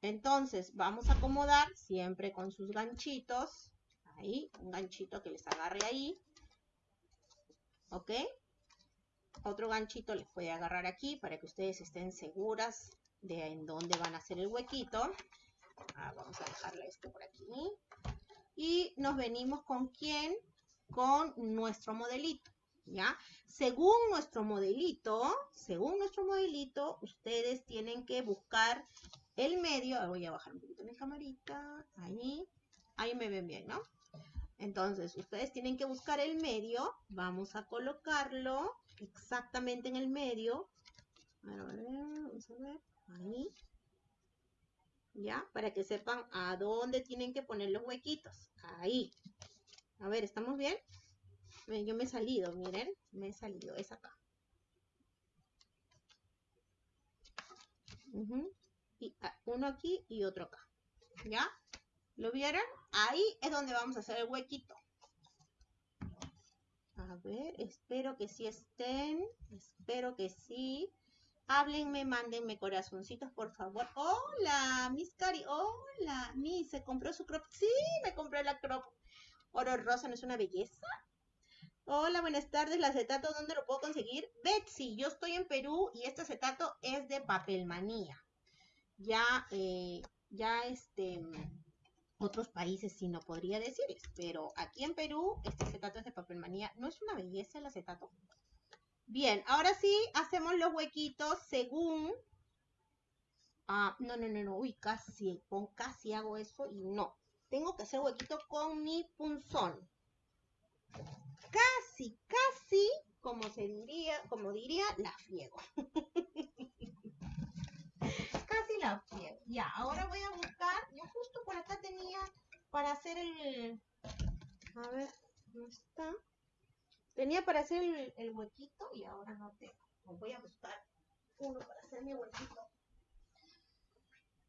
Entonces vamos a acomodar siempre con sus ganchitos. Ahí, un ganchito que les agarre ahí. ¿Ok? Otro ganchito les puede agarrar aquí para que ustedes estén seguras de en dónde van a hacer el huequito. Ah, vamos a dejarle esto por aquí. Y nos venimos con quién? Con nuestro modelito. ¿Ya? Según nuestro modelito, según nuestro modelito, ustedes tienen que buscar el medio. Voy a bajar un poquito mi camarita. Ahí. Ahí me ven bien, ¿no? Entonces, ustedes tienen que buscar el medio. Vamos a colocarlo exactamente en el medio. Vamos a ver. Ahí. ¿Ya? Para que sepan a dónde tienen que poner los huequitos. Ahí. A ver, ¿estamos bien? Yo me he salido, miren. Me he salido. Es acá. y, ah, uno aquí y otro acá. ¿Ya? ¿Lo vieron? Ahí es donde vamos a hacer el huequito. A ver, espero que sí estén. Espero que sí. Háblenme, mándenme corazoncitos, por favor. Hola, Miss Cari. Hola, Miss, ¿se compró su crop? Sí, me compré la crop. Oro rosa, ¿no es una belleza? Hola, buenas tardes. ¿El acetato dónde lo puedo conseguir? Betsy, yo estoy en Perú y este acetato es de papelmanía. Ya, eh, ya este otros países sí no podría decirles, pero aquí en Perú este acetato es de papelmanía. ¿No es una belleza el acetato? Bien, ahora sí hacemos los huequitos según... Ah, no, no, no, no, uy, casi, con casi hago eso y no. Tengo que hacer huequito con mi punzón. Casi, casi, como se diría, como diría, la friego. la. Ya, ahora voy a buscar, yo justo por acá tenía para hacer el... A ver, ¿dónde está? Tenía para hacer el, huequito y ahora no tengo. Voy a buscar uno para hacer mi huequito.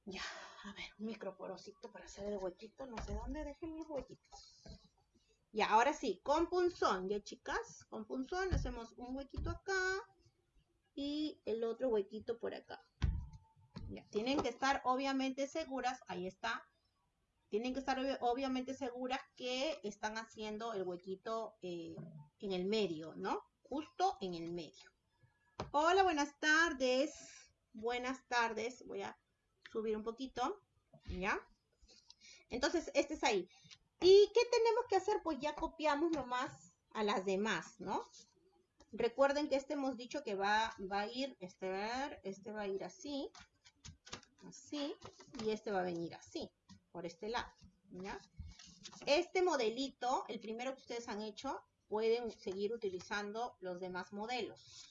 Ya, a ver, un microporosito para hacer el huequito. No sé dónde dejé mis huequitos. Ya, ahora sí, con punzón, ya chicas, con punzón hacemos un huequito acá y el otro huequito por acá. Tienen que estar obviamente seguras, ahí está, tienen que estar obviamente seguras que están haciendo el huequito eh, en el medio, ¿no? Justo en el medio. Hola, buenas tardes. Buenas tardes. Voy a subir un poquito, ¿ya? Entonces, este es ahí. ¿Y qué tenemos que hacer? Pues ya copiamos nomás a las demás, ¿no? Recuerden que este hemos dicho que va, va a ir, este, este va a ir así, así, y este va a venir así por este lado. Este modelito, el primero que ustedes han hecho, pueden seguir utilizando los demás modelos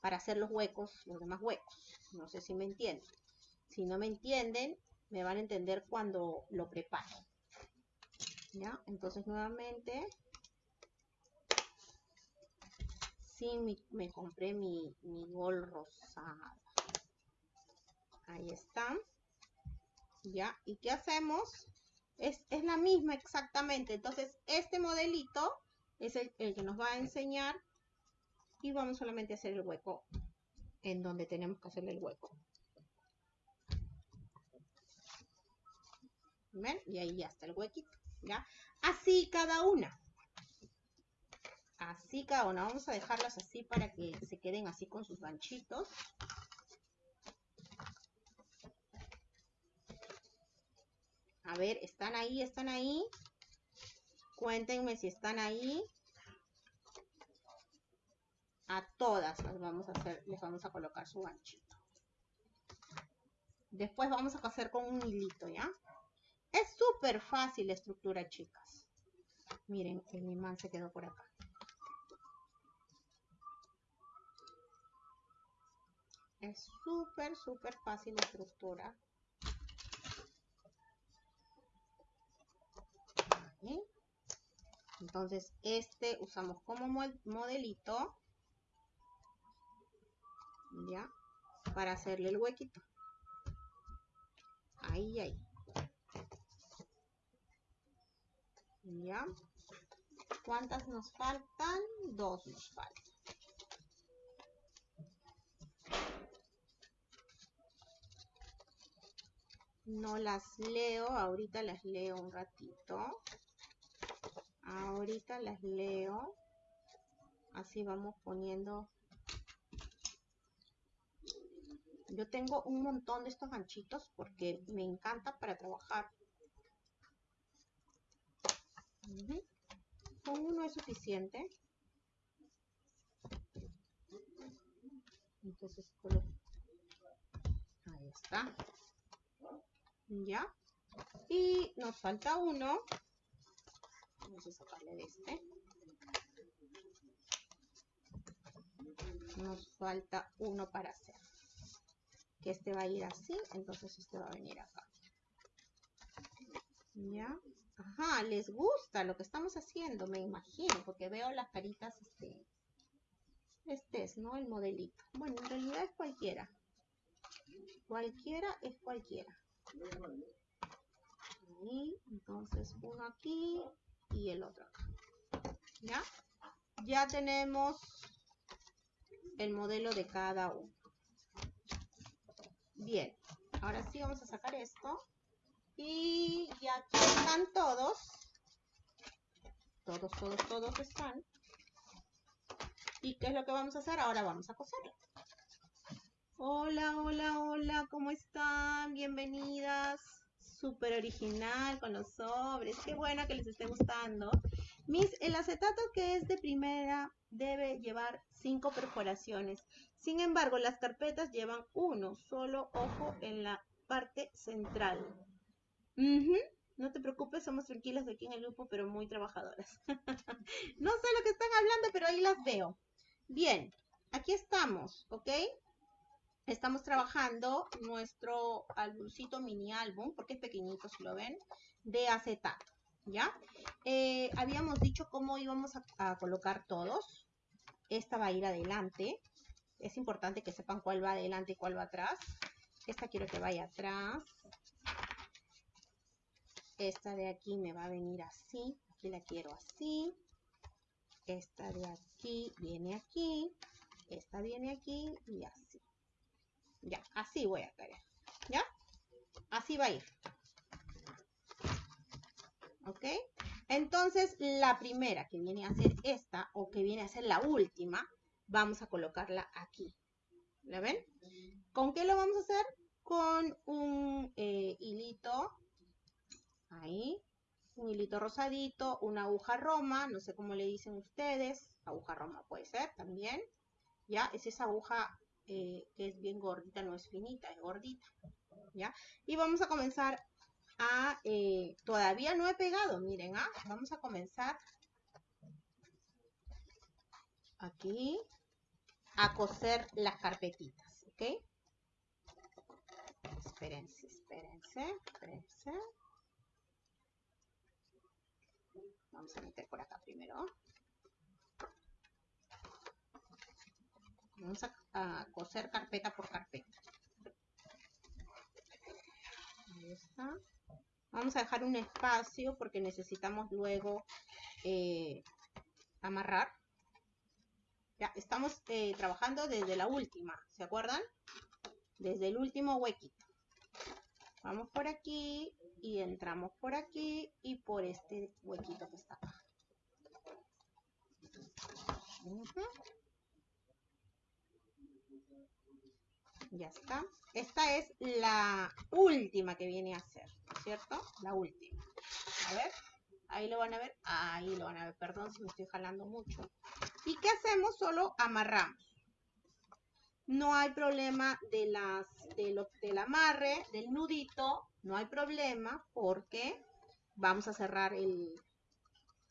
para hacer los huecos, los demás huecos. No sé si me entienden. Si no me entienden, me van a entender cuando lo preparen. ¿Ya? Entonces, nuevamente, sí, me compré mi, mi gol rosada. Ahí está. ¿ya? ¿Y qué hacemos? Es, la misma exactamente. Entonces, este modelito es el, que nos va a enseñar y vamos solamente a hacer el hueco en donde tenemos que hacerle el hueco. ¿Ven? Y ahí ya está el huequito, ¿ya? Así cada una. Así cada una. Vamos a dejarlas así para que se queden así con sus ganchitos. A ver, ¿están ahí? ¿Están ahí? Cuéntenme si están ahí. A todas las vamos a hacer, les vamos a colocar su ganchito. Después vamos a hacer con un hilito, ¿ya? Es súper fácil la estructura, chicas. Miren, el imán se quedó por acá. Es súper, súper fácil la estructura. Entonces, este usamos como modelito, ¿ya? Para hacerle el huequito. Ahí, ahí. ¿Ya? ¿Cuántas nos faltan? Dos nos faltan. No las leo, ahorita las leo un ratito. ahorita las leo. Así vamos poniendo. Yo tengo un montón de estos ganchitos porque me encanta para trabajar. Con uno es suficiente. Entonces Ahí está. Ya. Y nos falta uno. Vamos a sacarle de este. Nos falta uno para hacer. Que este va a ir así, entonces este va a venir acá. ¿Ya? Ajá, les gusta lo que estamos haciendo, me imagino, porque veo las caritas, este, este es, ¿no? El modelito. Bueno, en realidad es cualquiera. Cualquiera es cualquiera. Ahí, entonces uno aquí y el otro. ¿Ya? Ya tenemos el modelo de cada uno. Bien, ahora sí vamos a sacar esto. Y ya aquí están todos. Todos, todos, todos están. ¿Y qué es lo que vamos a hacer? Ahora vamos a coserlo. Hola, hola, hola, ¿cómo están? Bienvenidas. Súper original con los sobres. Qué bueno que les esté gustando. Mis, el acetato que es de primera debe llevar cinco perforaciones. Sin embargo, las carpetas llevan uno. Solo ojo en la parte central. No te preocupes, somos tranquilas aquí en el grupo, pero muy trabajadoras. no sé lo que están hablando, pero ahí las veo. Bien, aquí estamos, ¿ok? Estamos trabajando nuestro álbumcito mini álbum, porque es pequeñito, si lo ven, de acetato, ¿ya? Eh, habíamos dicho cómo íbamos a colocar todos. Esta va a ir adelante. Es importante que sepan cuál va adelante y cuál va atrás. Esta quiero que vaya atrás. Esta de aquí me va a venir así. Aquí la quiero así. Esta de aquí viene aquí. Esta viene aquí y así. Ya, así voy a querer. ¿Ya? Así va a ir. ¿Ok? Entonces, la primera que viene a ser esta, o que viene a ser la última, vamos a colocarla aquí. ¿La ven? ¿Con qué lo vamos a hacer? Con un eh, hilito Ahí. Un hilito rosadito, una aguja roma, no sé cómo le dicen ustedes. Aguja roma puede ser también. Ya, es esa aguja eh, que es bien gordita, no es finita, es gordita. ¿Ya? Y vamos a comenzar a... Eh, todavía no he pegado, miren, ¿ah? Vamos a comenzar aquí a coser las carpetitas, ¿ok? Espérense, espérense, espérense. Vamos a meter por acá primero. Vamos a, coser carpeta por carpeta. Ahí está. Vamos a dejar un espacio porque necesitamos luego eh, amarrar. Ya, estamos eh, trabajando desde la última, ¿se acuerdan? Desde el último huequito. Vamos por aquí y entramos por aquí y por este huequito que está acá. Ya está. Esta es la última que viene a ser, ¿cierto? La última. A ver, ahí lo van a ver. Ahí lo van a ver. Perdón si me estoy jalando mucho. ¿Y qué hacemos? Solo amarramos no hay problema de las, del amarre, del nudito, no hay problema porque vamos a cerrar el,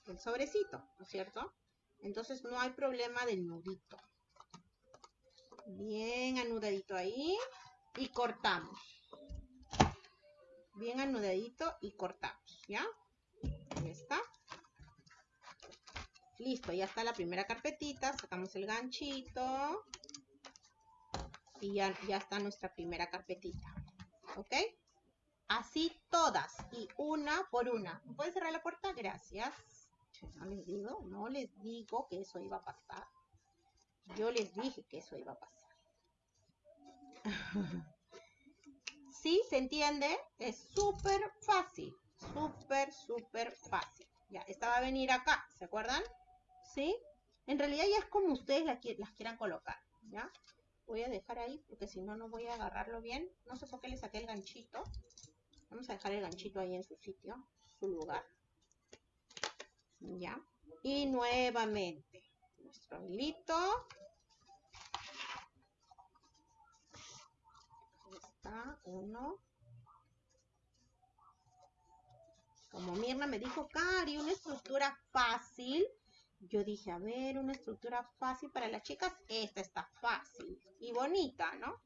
el sobrecito, ¿no es cierto? Entonces no hay problema del nudito. Bien anudadito ahí y cortamos. Bien anudadito y cortamos, ¿ya? Ahí está. Listo, ya está la primera carpetita. Sacamos el ganchito y ya, ya está nuestra primera carpetita. ¿Ok? Así todas y una por una. ¿Puedes cerrar la puerta? Gracias. No les digo, no les digo que eso iba a pasar. Yo les dije que eso iba a pasar. ¿Sí? ¿Se entiende? Es súper fácil. Súper, súper fácil. Ya, esta va a venir acá. ¿Se acuerdan? ¿Sí? En realidad ya es como ustedes las quieran colocar, ¿ya? Voy a dejar ahí porque si no, no voy a agarrarlo bien. No sé por qué le saqué el ganchito. Vamos a dejar el ganchito ahí en su sitio, su lugar. ¿Ya? Y nuevamente, nuestro hilito. Ahí está, uno. Como Mirna me dijo, Cari, una estructura fácil. Yo dije, a ver, una estructura fácil para las chicas. Esta está fácil y bonita, ¿no?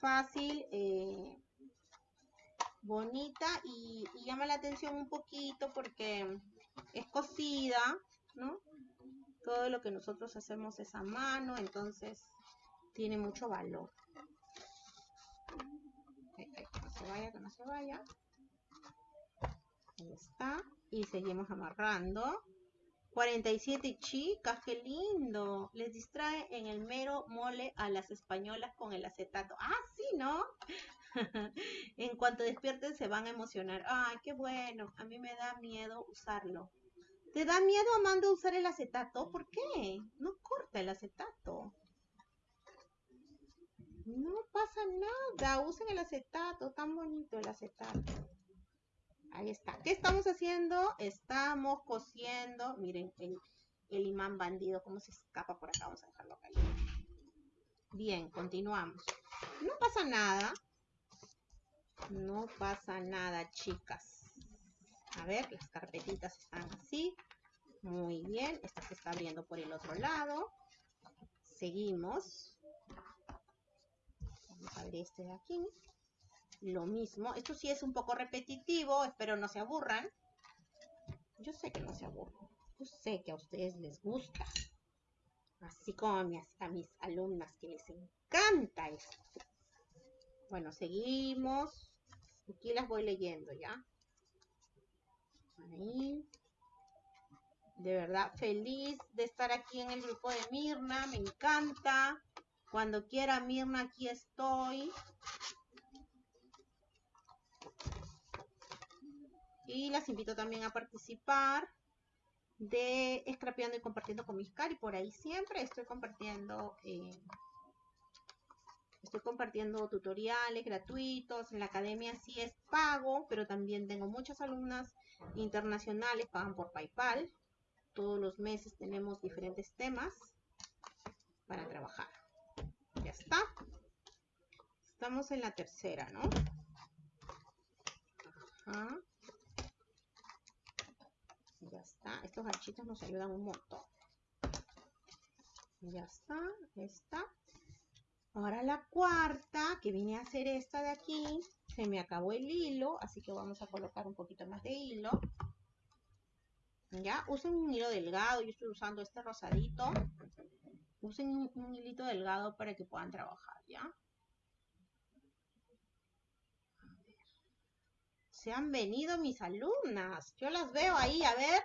Fácil, eh, bonita y, llama la atención un poquito porque es cosida, ¿no? Todo lo que nosotros hacemos es a mano, entonces tiene mucho valor. que no se vaya, que no se vaya. Ahí está. Y seguimos amarrando. 47 chicas, qué lindo. Les distrae en el mero mole a las españolas con el acetato. Ah, sí, ¿no? en cuanto despierten se van a emocionar. Ay, qué bueno. A mí me da miedo usarlo. ¿Te da miedo, Amanda, usar el acetato? ¿Por qué? No corta el acetato. No pasa nada. Usen el acetato. Tan bonito el acetato. Ahí está. ¿Qué estamos haciendo? Estamos cosiendo. Miren el, el imán bandido, cómo se escapa por acá. Vamos a dejarlo acá. Bien, continuamos. No pasa nada. No pasa nada, chicas. A ver, las carpetitas están así. Muy bien. Esta se está abriendo por el otro lado. Seguimos. Vamos a ver este de aquí. Lo mismo. Esto sí es un poco repetitivo. Espero no se aburran. Yo sé que no se aburren. Yo sé que a ustedes les gusta. Así como a mis, a mis alumnas que les encanta esto. Bueno, seguimos. Aquí las voy leyendo ya. De verdad, feliz de estar aquí en el grupo de Mirna. Me encanta. Cuando quiera Mirna, aquí estoy. Y las invito también a participar de Scrapeando y compartiendo con mis cari. Por ahí siempre estoy compartiendo eh, Estoy compartiendo tutoriales gratuitos. En la academia sí es pago, pero también tengo muchas alumnas internacionales, pagan por PayPal. Todos los meses tenemos diferentes temas para trabajar. Ya está. Estamos en la tercera, ¿no? Ya está. Estos ganchitos nos ayudan un montón. Ya está. Está. Ahora la cuarta, que vine a hacer esta de aquí, se me acabó el hilo, así que vamos a colocar un poquito más de hilo. Ya, usen un hilo delgado, yo estoy usando este rosadito. Usen un, hilito delgado para que puedan trabajar, ¿ya? Se han venido mis alumnas. Yo las veo ahí, a ver.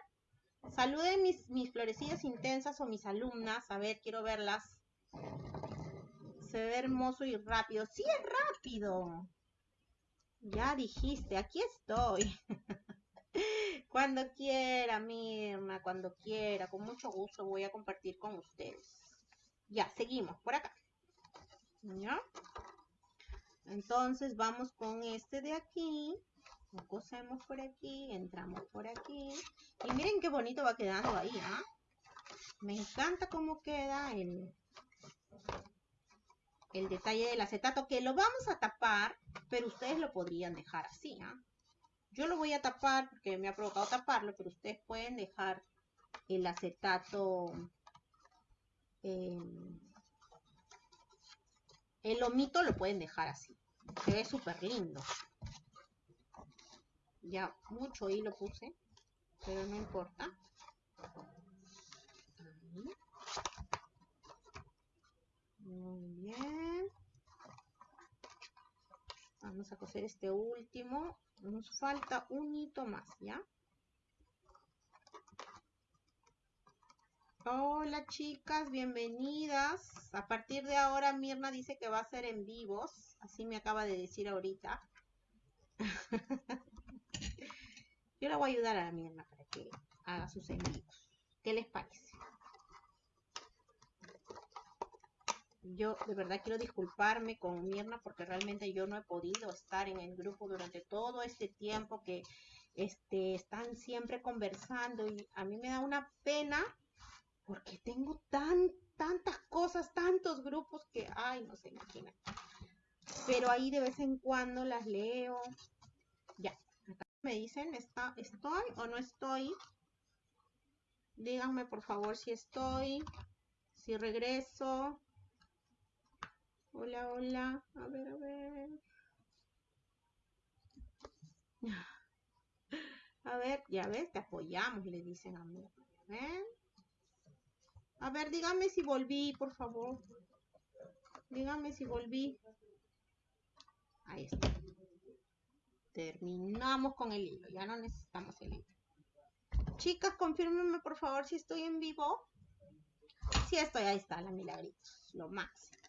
Saluden mis, mis florecillas intensas o mis alumnas. A ver, quiero verlas se ve hermoso y rápido. Sí, es rápido. Ya dijiste, aquí estoy. cuando quiera, Mirna, cuando quiera. Con mucho gusto voy a compartir con ustedes. Ya, seguimos por acá. ¿Ya? Entonces vamos con este de aquí. Lo cosemos por aquí, entramos por aquí. Y miren qué bonito va quedando ahí, ¿ah? Me encanta cómo queda el, el detalle del acetato, que lo vamos a tapar, pero ustedes lo podrían dejar así, ¿ah? Yo lo voy a tapar porque me ha provocado taparlo, pero ustedes pueden dejar el acetato, em, el lomito lo pueden dejar así. Se ve súper lindo. Ya mucho hilo puse, pero no importa. Muy bien. Vamos a coser este último. Nos falta un hito más, ¿ya? Hola chicas, bienvenidas. A partir de ahora Mirna dice que va a ser en vivos. Así me acaba de decir ahorita. Yo la voy a ayudar a Mirna para que haga sus en. ¿Qué les parece? Yo de verdad quiero disculparme con Mirna porque realmente yo no he podido estar en el grupo durante todo este tiempo que este, están siempre conversando y a mí me da una pena porque tengo tan, tantas cosas, tantos grupos que, ay, no se imaginan. Pero ahí de vez en cuando las leo. Ya, acá me dicen, ¿está, ¿estoy o no estoy? Díganme por favor si estoy, si regreso. Hola, hola. A ver, a ver. A ver, ya ves, te apoyamos, le dicen a mí. A ver. A ver, dígame si volví, por favor. Dígame si volví. Ahí está. Terminamos con el hilo. Ya no necesitamos el hilo. Chicas, confírmenme por favor si estoy en vivo. Sí estoy, ahí está, la milagritos. Lo máximo.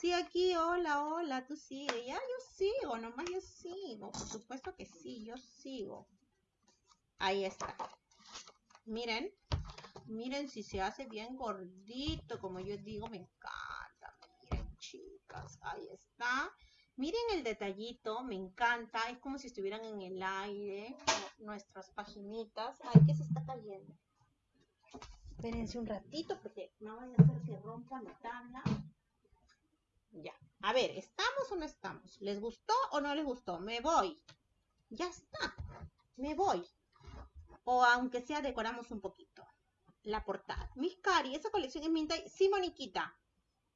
Sí, aquí, hola, hola, tú sigues. Ya, yo sigo, nomás yo sigo. Por supuesto que sí, yo sigo. Ahí está. Miren, miren si se hace bien gordito, como yo digo, me encanta. Miren, chicas, ahí está. Miren el detallito, me encanta. Es como si estuvieran en el aire nuestras paginitas. Ay, que se está cayendo. Espérense un ratito porque no vaya a hacer que rompa mi tabla. Ya. A ver, ¿estamos o no estamos? ¿Les gustó o no les gustó? Me voy. Ya está. Me voy. O aunque sea decoramos un poquito. La portada. Miss Cari, esa colección es Minta y... Sí, Moniquita.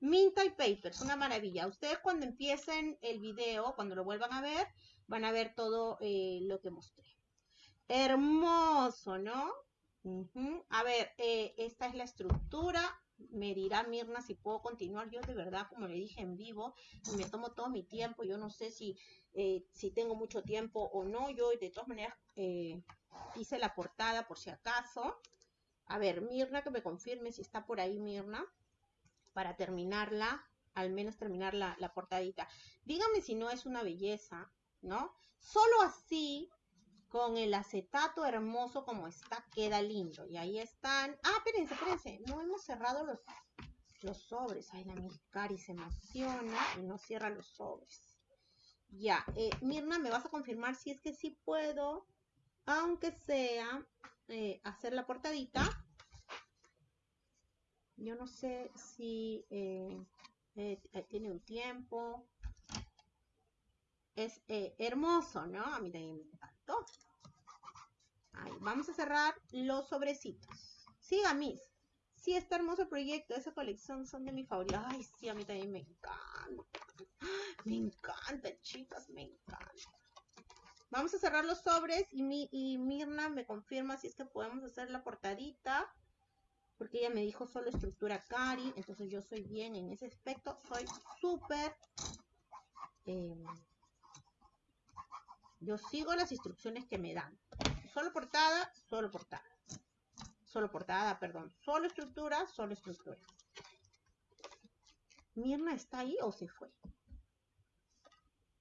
Minta y Papers, una maravilla. Ustedes cuando empiecen el video, cuando lo vuelvan a ver, van a ver todo eh, lo que mostré. Hermoso, ¿no? A ver, eh, esta es la estructura me dirá Mirna si puedo continuar. Yo de verdad, como le dije en vivo, me tomo todo mi tiempo. Yo no sé si, eh, si tengo mucho tiempo o no. Yo de todas maneras eh, hice la portada por si acaso. A ver, Mirna, que me confirme si está por ahí Mirna, para terminarla, al menos terminar la, la portadita. Dígame si no es una belleza, ¿no? Solo así con el acetato hermoso como está, queda lindo. Y ahí están. Ah, espérense, espérense. No hemos cerrado los, los sobres. Ay, la Cari se emociona y no cierra los sobres. Ya, eh, Mirna, ¿me vas a confirmar si es que sí puedo, aunque sea, eh, hacer la portadita? Yo no sé si eh, tiene un tiempo. Es hermoso, ¿no? A mí también me vamos a cerrar los sobrecitos. Siga, Miss. Sí, está hermoso proyecto. Esa colección son de mi favorita. Ay, sí, a mí también me encanta. Me encanta, chicas, me encanta. Vamos a cerrar los sobres y, mi, y Mirna me confirma si es que podemos hacer la portadita. Porque ella me dijo solo estructura cari. Entonces yo soy bien en ese aspecto. Soy súper... Eh, yo sigo las instrucciones que me dan solo portada, solo portada. Solo portada, perdón. Solo estructura, solo estructura. ¿Mirna está ahí o se fue?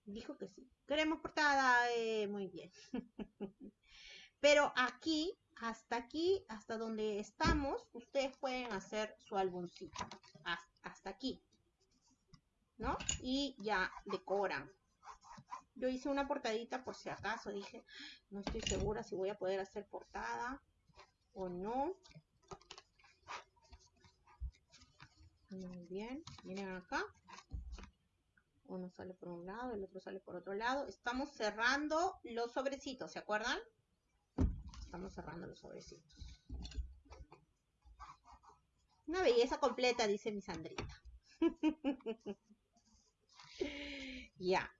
Dijo que sí. Queremos portada. Eh, muy bien. Pero aquí, hasta aquí, hasta donde estamos, ustedes pueden hacer su álbumcito. Hasta aquí. ¿No? Y ya decoran. Yo hice una portadita por si acaso, dije, no estoy segura si voy a poder hacer portada o no. Muy bien, miren acá. Uno sale por un lado, el otro sale por otro lado. Estamos cerrando los sobrecitos, ¿se acuerdan? Estamos cerrando los sobrecitos. Una belleza completa, dice mi Sandrita. ya.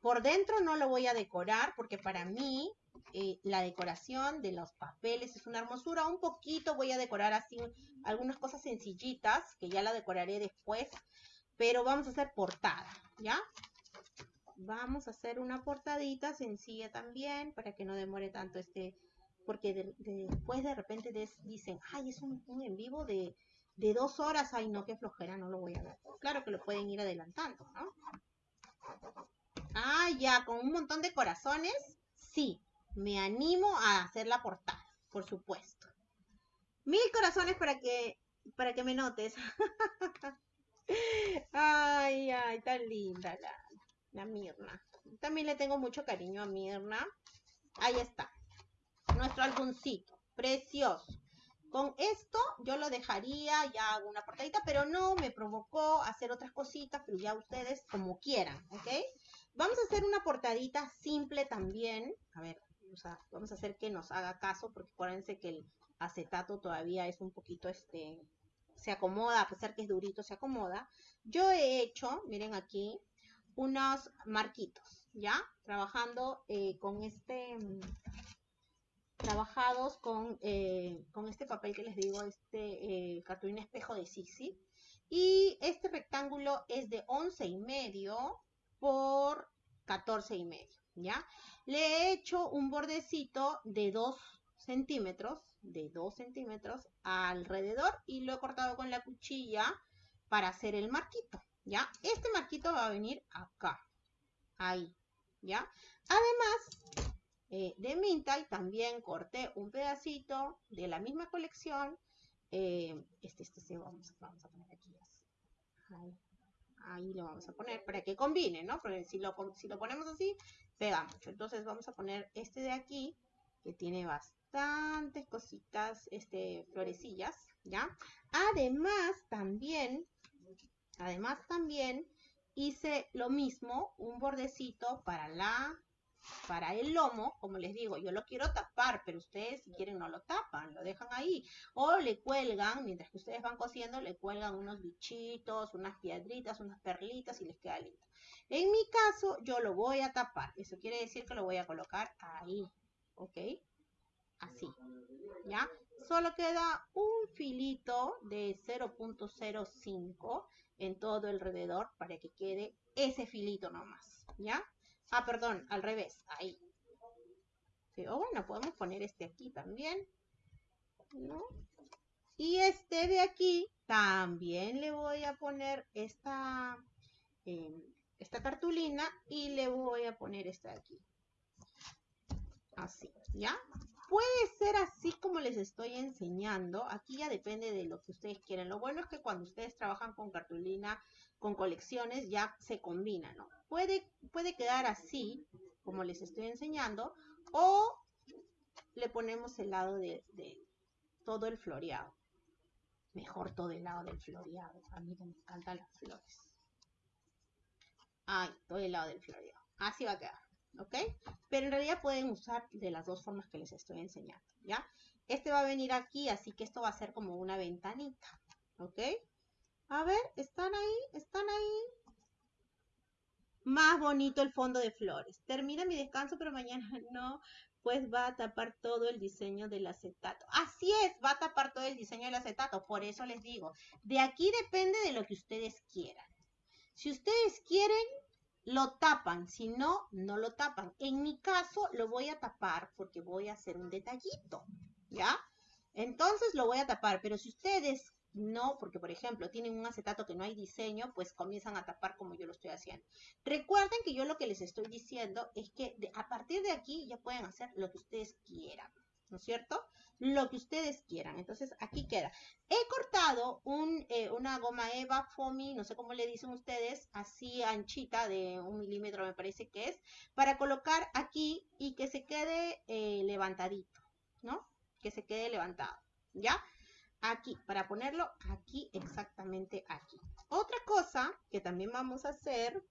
Por dentro no lo voy a decorar porque para mí eh, la decoración de los papeles es una hermosura. Un poquito voy a decorar así algunas cosas sencillitas que ya la decoraré después. Pero vamos a hacer portada, ¿ya? Vamos a hacer una portadita sencilla también para que no demore tanto este... Porque después de repente dicen, ay, es un, en vivo de, de dos horas. Ay, no, qué flojera, no lo voy a ver. Claro que lo pueden ir adelantando, ¿no? Ah, ya, con un montón de corazones. Sí, me animo a hacer la portada, por supuesto. Mil corazones para que, para que me notes. ay, ay, tan linda la, la Mirna. También le tengo mucho cariño a Mirna. Ahí está. Nuestro álbumcito. Precioso. Con esto yo lo dejaría, ya hago una portadita, pero no me provocó hacer otras cositas, pero ya ustedes como quieran, ¿ok? Vamos a hacer una portadita simple también. A ver, vamos a hacer que nos haga caso, porque acuérdense que el acetato todavía es un poquito, este, se acomoda, a pesar que es durito, se acomoda. Yo he hecho, miren aquí, unos marquitos, ¿ya? Trabajando eh, con este trabajados con, eh, con este papel que les digo, este eh, cartulina espejo de Sisi. Y este rectángulo es de 11 y medio por 14 y medio, ¿ya? Le he hecho un bordecito de 2 centímetros, de 2 centímetros alrededor y lo he cortado con la cuchilla para hacer el marquito, ¿ya? Este marquito va a venir acá, ahí, ¿ya? Además, eh, de Minta y también corté un pedacito de la misma colección. Eh, este, este, este vamos, vamos, a poner aquí. Ahí, lo vamos a poner para que combine, ¿no? Porque si lo, si lo ponemos así, pega mucho. Entonces vamos a poner este de aquí, que tiene bastantes cositas, este, florecillas, ¿ya? Además, también, además también hice lo mismo, un bordecito para la para el lomo, como les digo, yo lo quiero tapar, pero ustedes si quieren no lo tapan, lo dejan ahí. O le cuelgan, mientras que ustedes van cosiendo, le cuelgan unos bichitos, unas piedritas, unas perlitas y les queda lindo. En mi caso, yo lo voy a tapar. Eso quiere decir que lo voy a colocar ahí, ¿ok? Así, ¿ya? Solo queda un filito de 0.05 en todo alrededor para que quede ese filito nomás, ¿ya? Ah, perdón, al revés, ahí. o bueno, podemos poner este aquí también. ¿No? Y este de aquí también le voy a poner esta, em, esta cartulina y le voy a poner esta de aquí. Así, ¿ya? Puede ser así como les estoy enseñando. Aquí ya depende de lo que ustedes quieren. Lo bueno es que cuando ustedes trabajan con cartulina, con colecciones, ya se combina, ¿no? Puede, puede quedar así, como les estoy enseñando, o le ponemos el lado de, todo el floreado. Mejor todo el lado del floreado. A mí me encantan las flores. Ay, todo el lado del floreado. Así va a quedar. ¿Ok? Pero en realidad pueden usar de las dos formas que les estoy enseñando. ¿Ya? Este va a venir aquí, así que esto va a ser como una ventanita. ¿Ok? A ver, ¿están ahí? ¿Están ahí? más bonito el fondo de flores. Termina mi descanso, pero mañana no, pues va a tapar todo el diseño del acetato. Así es, va a tapar todo el diseño del acetato. Por eso les digo, de aquí depende de lo que ustedes quieran. Si ustedes quieren, lo tapan. Si no, no lo tapan. En mi caso, lo voy a tapar porque voy a hacer un detallito. ¿Ya? Entonces lo voy a tapar. Pero si ustedes no, porque por ejemplo tienen un acetato que no hay diseño, pues comienzan a tapar como yo lo estoy haciendo. Recuerden que yo lo que les estoy diciendo es que a partir de aquí ya pueden hacer lo que ustedes quieran, ¿no es cierto? Lo que ustedes quieran. Entonces aquí queda. He cortado un, eh, una goma eva foamy, no sé cómo le dicen ustedes, así anchita de un milímetro me parece que es, para colocar aquí y que se quede eh, levantadito, ¿no? Que se quede levantado, ¿ya? Aquí, para ponerlo aquí, exactamente aquí. Otra cosa que también vamos a hacer,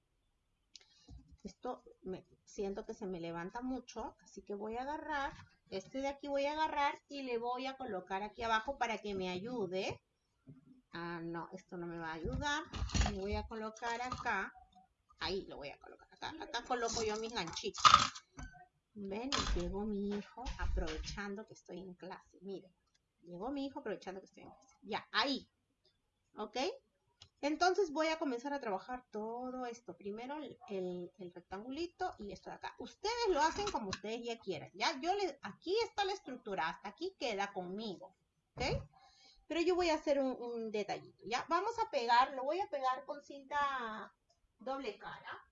esto me, siento que se me levanta mucho, así que voy a agarrar, este de aquí voy a agarrar y le voy a colocar aquí abajo para que me ayude. Ah, no, esto no me va a ayudar. Le voy a colocar acá. Ahí lo voy a colocar acá. Acá coloco yo mis ganchitos. Ven, llegó mi hijo aprovechando que estoy en clase. Miren. Llegó mi hijo aprovechando que estoy en casa. Ya, ahí. ¿Ok? Entonces voy a comenzar a trabajar todo esto. Primero el, rectangulito y esto de acá. Ustedes lo hacen como ustedes ya quieran. Ya, yo les, aquí está la estructura. Hasta aquí queda conmigo. ¿Ok? Pero yo voy a hacer un, un detallito. Ya, vamos a pegar. Lo voy a pegar con cinta doble cara.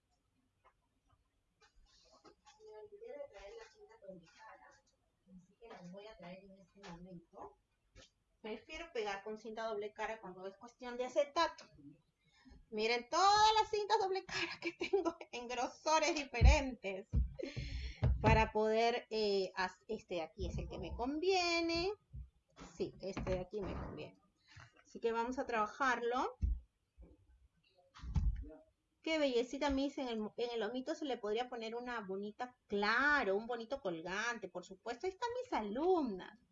Me olvidé de traer la cinta doble cara. Así que la voy a traer en este momento. Pegar con cinta doble cara cuando es cuestión de acetato. Miren todas las cintas doble cara que tengo en grosores diferentes para poder, eh, este de aquí es el que me conviene. Sí, este de aquí me conviene. Así que vamos a trabajarlo. Qué bellecita dice, en el, en el omito se le podría poner una bonita, claro, un bonito colgante, por supuesto. Ahí están mis alumnas.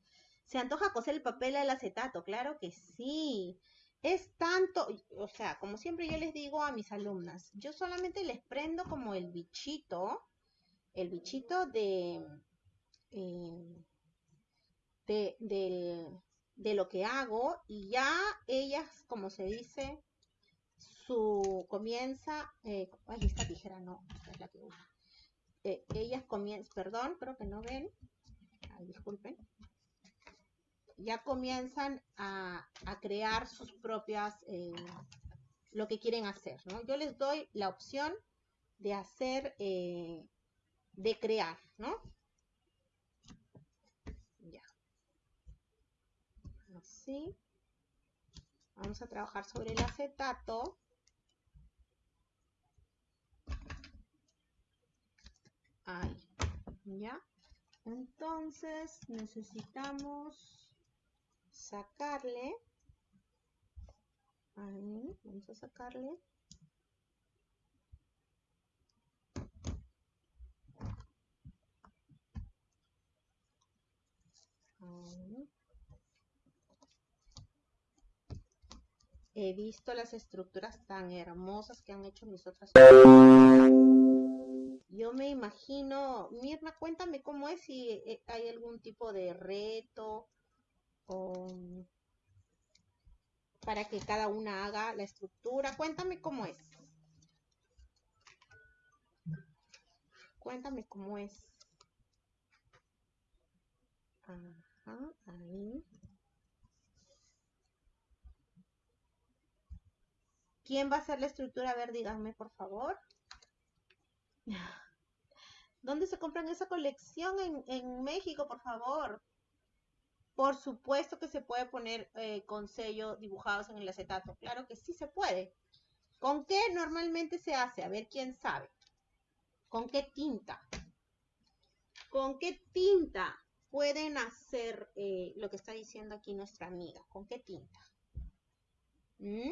¿Se antoja coser el papel al acetato? Claro que sí. Es tanto, o sea, como siempre yo les digo a mis alumnas, yo solamente les prendo como el bichito, el bichito de, eh, de, de, lo que hago y ya ellas, como se dice, su comienza, eh, ay, esta tijera no, es la que eh, ellas comienzan, perdón, creo que no ven, ay, disculpen, ya comienzan a, crear sus propias, eh, lo que quieren hacer, ¿no? Yo les doy la opción de hacer, eh, de crear, ¿no? Ya. Así. Vamos a trabajar sobre el acetato. Ahí. ¿Ya? Entonces necesitamos sacarle. Vamos a sacarle. He visto las estructuras tan hermosas que han hecho mis otras. Yo me imagino, Mirna, cuéntame cómo es, si eh, hay algún tipo de reto para que cada una haga la estructura. Cuéntame cómo es. Cuéntame cómo es. Ajá, ahí. ¿Quién va a hacer la estructura? A ver, díganme, por favor. ¿Dónde se compran esa colección? En, en México, por favor. Por supuesto que se puede poner eh, con sello dibujados en el acetato. Claro que sí se puede. ¿Con qué normalmente se hace? A ver quién sabe. ¿Con qué tinta? ¿Con qué tinta pueden hacer eh, lo que está diciendo aquí nuestra amiga? ¿Con qué tinta? ¿Mm?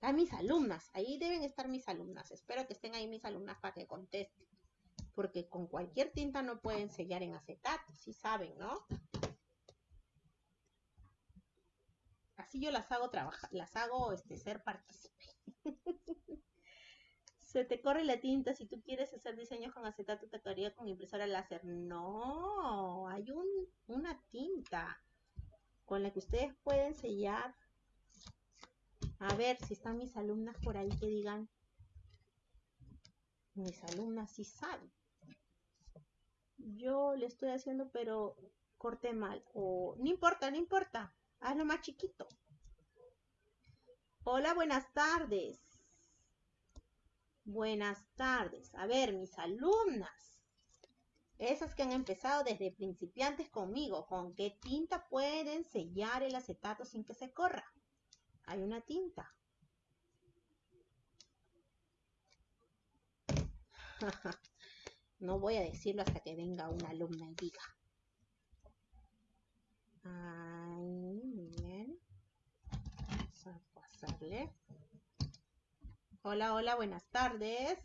A mis alumnas. Ahí deben estar mis alumnas. Espero que estén ahí mis alumnas para que contesten porque con cualquier tinta no pueden sellar en acetato, si saben, ¿no? Así yo las hago trabajar, las hago este, ser partícipe. Se te corre la tinta, si tú quieres hacer diseños con acetato, te quedaría con impresora láser. No, hay un, una tinta con la que ustedes pueden sellar. A ver si están mis alumnas por ahí que digan. Mis alumnas sí saben yo le estoy haciendo, pero corté mal. O no importa, no importa. Hazlo más chiquito. Hola, buenas tardes. Buenas tardes. A ver, mis alumnas. Esas que han empezado desde principiantes conmigo. ¿Con qué tinta pueden sellar el acetato sin que se corra? Hay una tinta. No voy a decirlo hasta que venga una alumna y diga. Muy bien. Vamos a pasarle. Hola, hola, buenas tardes.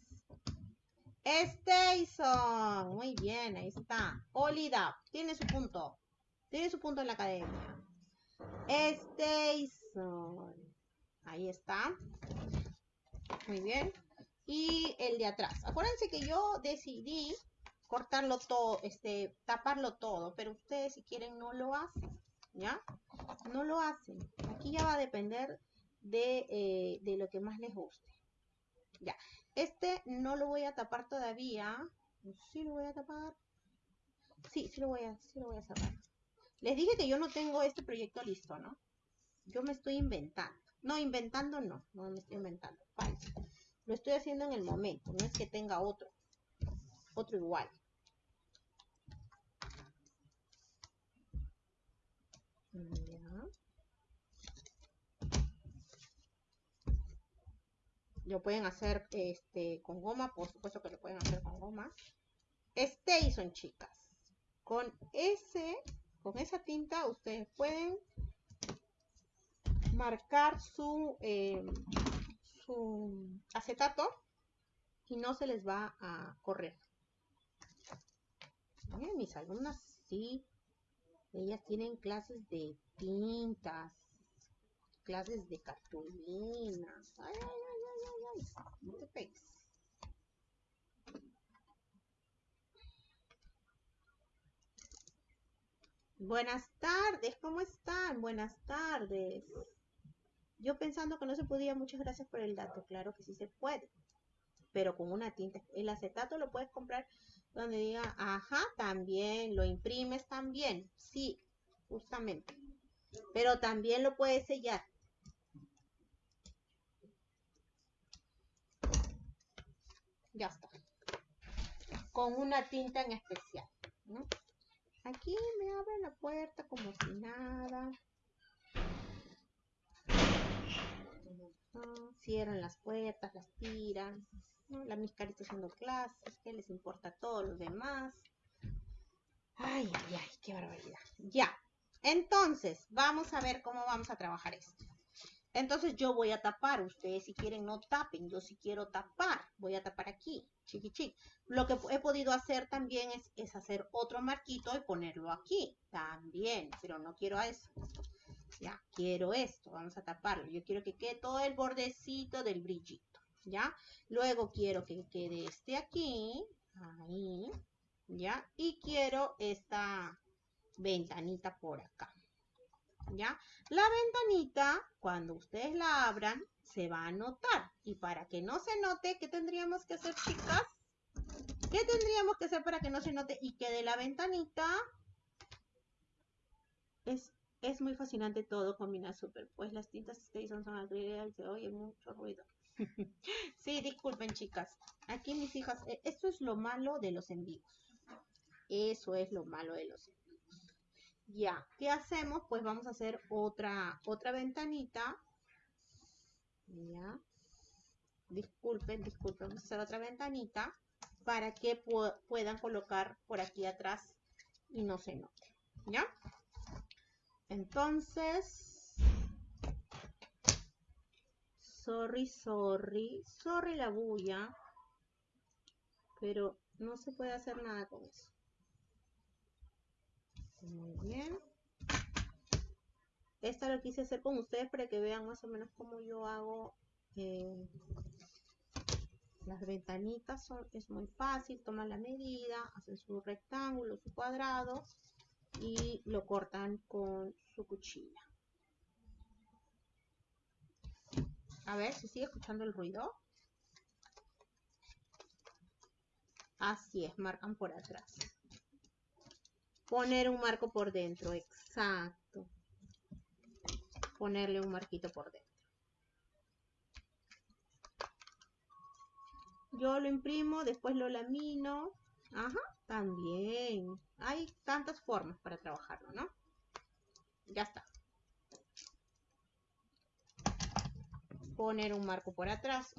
Station. Muy bien, ahí está. Olida, tiene su punto. Tiene su punto en la academia. Station. Ahí está. Muy bien y el de atrás. Acuérdense que yo decidí cortarlo todo, este, taparlo todo, pero ustedes si quieren no lo hacen, ¿ya? No lo hacen. Aquí ya va a depender de, eh, de lo que más les guste. Ya, este no lo voy a tapar todavía. Sí lo voy a tapar. Sí, sí lo voy a, sí lo voy a cerrar. Les dije que yo no tengo este proyecto listo, ¿no? Yo me estoy inventando. No, inventando no, no me estoy inventando. Lo estoy haciendo en el momento, no es que tenga otro, otro igual. Lo pueden hacer este, con goma, por supuesto que lo pueden hacer con goma. Station, chicas. Con ese, con esa tinta ustedes pueden marcar su, eh, acetato y no se les va a correr. mis alumnas sí, ellas tienen clases de tintas, clases de cartulina. Ay, ay, ay, ay, ay, no te pegues. Buenas tardes, ¿cómo están? Buenas tardes. Yo pensando que no se podía, muchas gracias por el dato. Claro que sí se puede, pero con una tinta. El acetato lo puedes comprar donde diga, ajá, también, lo imprimes también. Sí, justamente. Pero también lo puedes sellar. Ya está. Con una tinta en especial. Aquí me abre la puerta como si nada. Cierran las puertas, las tiran. La miscarita haciendo clases, ¿qué les importa a todos los demás? Ay, ay, ay, qué barbaridad. Ya. Entonces, vamos a ver cómo vamos a trabajar esto. Entonces yo voy a tapar, ustedes si quieren no tapen, yo si quiero tapar, voy a tapar aquí, chiqui Lo que he podido hacer también es, es hacer otro marquito y ponerlo aquí, también, pero no quiero eso. Ya, quiero esto, vamos a taparlo. Yo quiero que quede todo el bordecito del brillito, ¿ya? Luego quiero que quede este aquí, ahí, ¿ya? Y quiero esta ventanita por acá, ¿ya? La ventanita, cuando ustedes la abran, se va a notar. Y para que no se note, ¿qué tendríamos que hacer, chicas? ¿Qué tendríamos que hacer para que no se note y quede la ventanita? Es muy fascinante todo, combina súper. Pues las tintas Station son acrílicas y se oye mucho ruido. sí, disculpen chicas. Aquí mis hijas, eh, esto es lo malo de los envíos. Eso es lo malo de los envíos. Ya, ¿qué hacemos? Pues vamos a hacer otra, otra ventanita. Ya. Disculpen, disculpen, vamos a hacer otra ventanita para que puedan colocar por aquí atrás y no se note. ¿Ya? Entonces, sorry, sorry, sorry la bulla, pero no se puede hacer nada con eso. Muy bien. Esta lo quise hacer con ustedes para que vean más o menos cómo yo hago eh, las ventanitas. Son, es muy fácil, toman la medida, hacen su rectángulo, su cuadrado y lo cortan con su cuchilla. A ver, si sigue escuchando el ruido? Así es, marcan por atrás. Poner un marco por dentro, exacto. Ponerle un marquito por dentro. Yo lo imprimo, después lo lamino. Ajá, también. Hay tantas formas para trabajarlo, ¿no? Ya está. Poner un marco por atrás.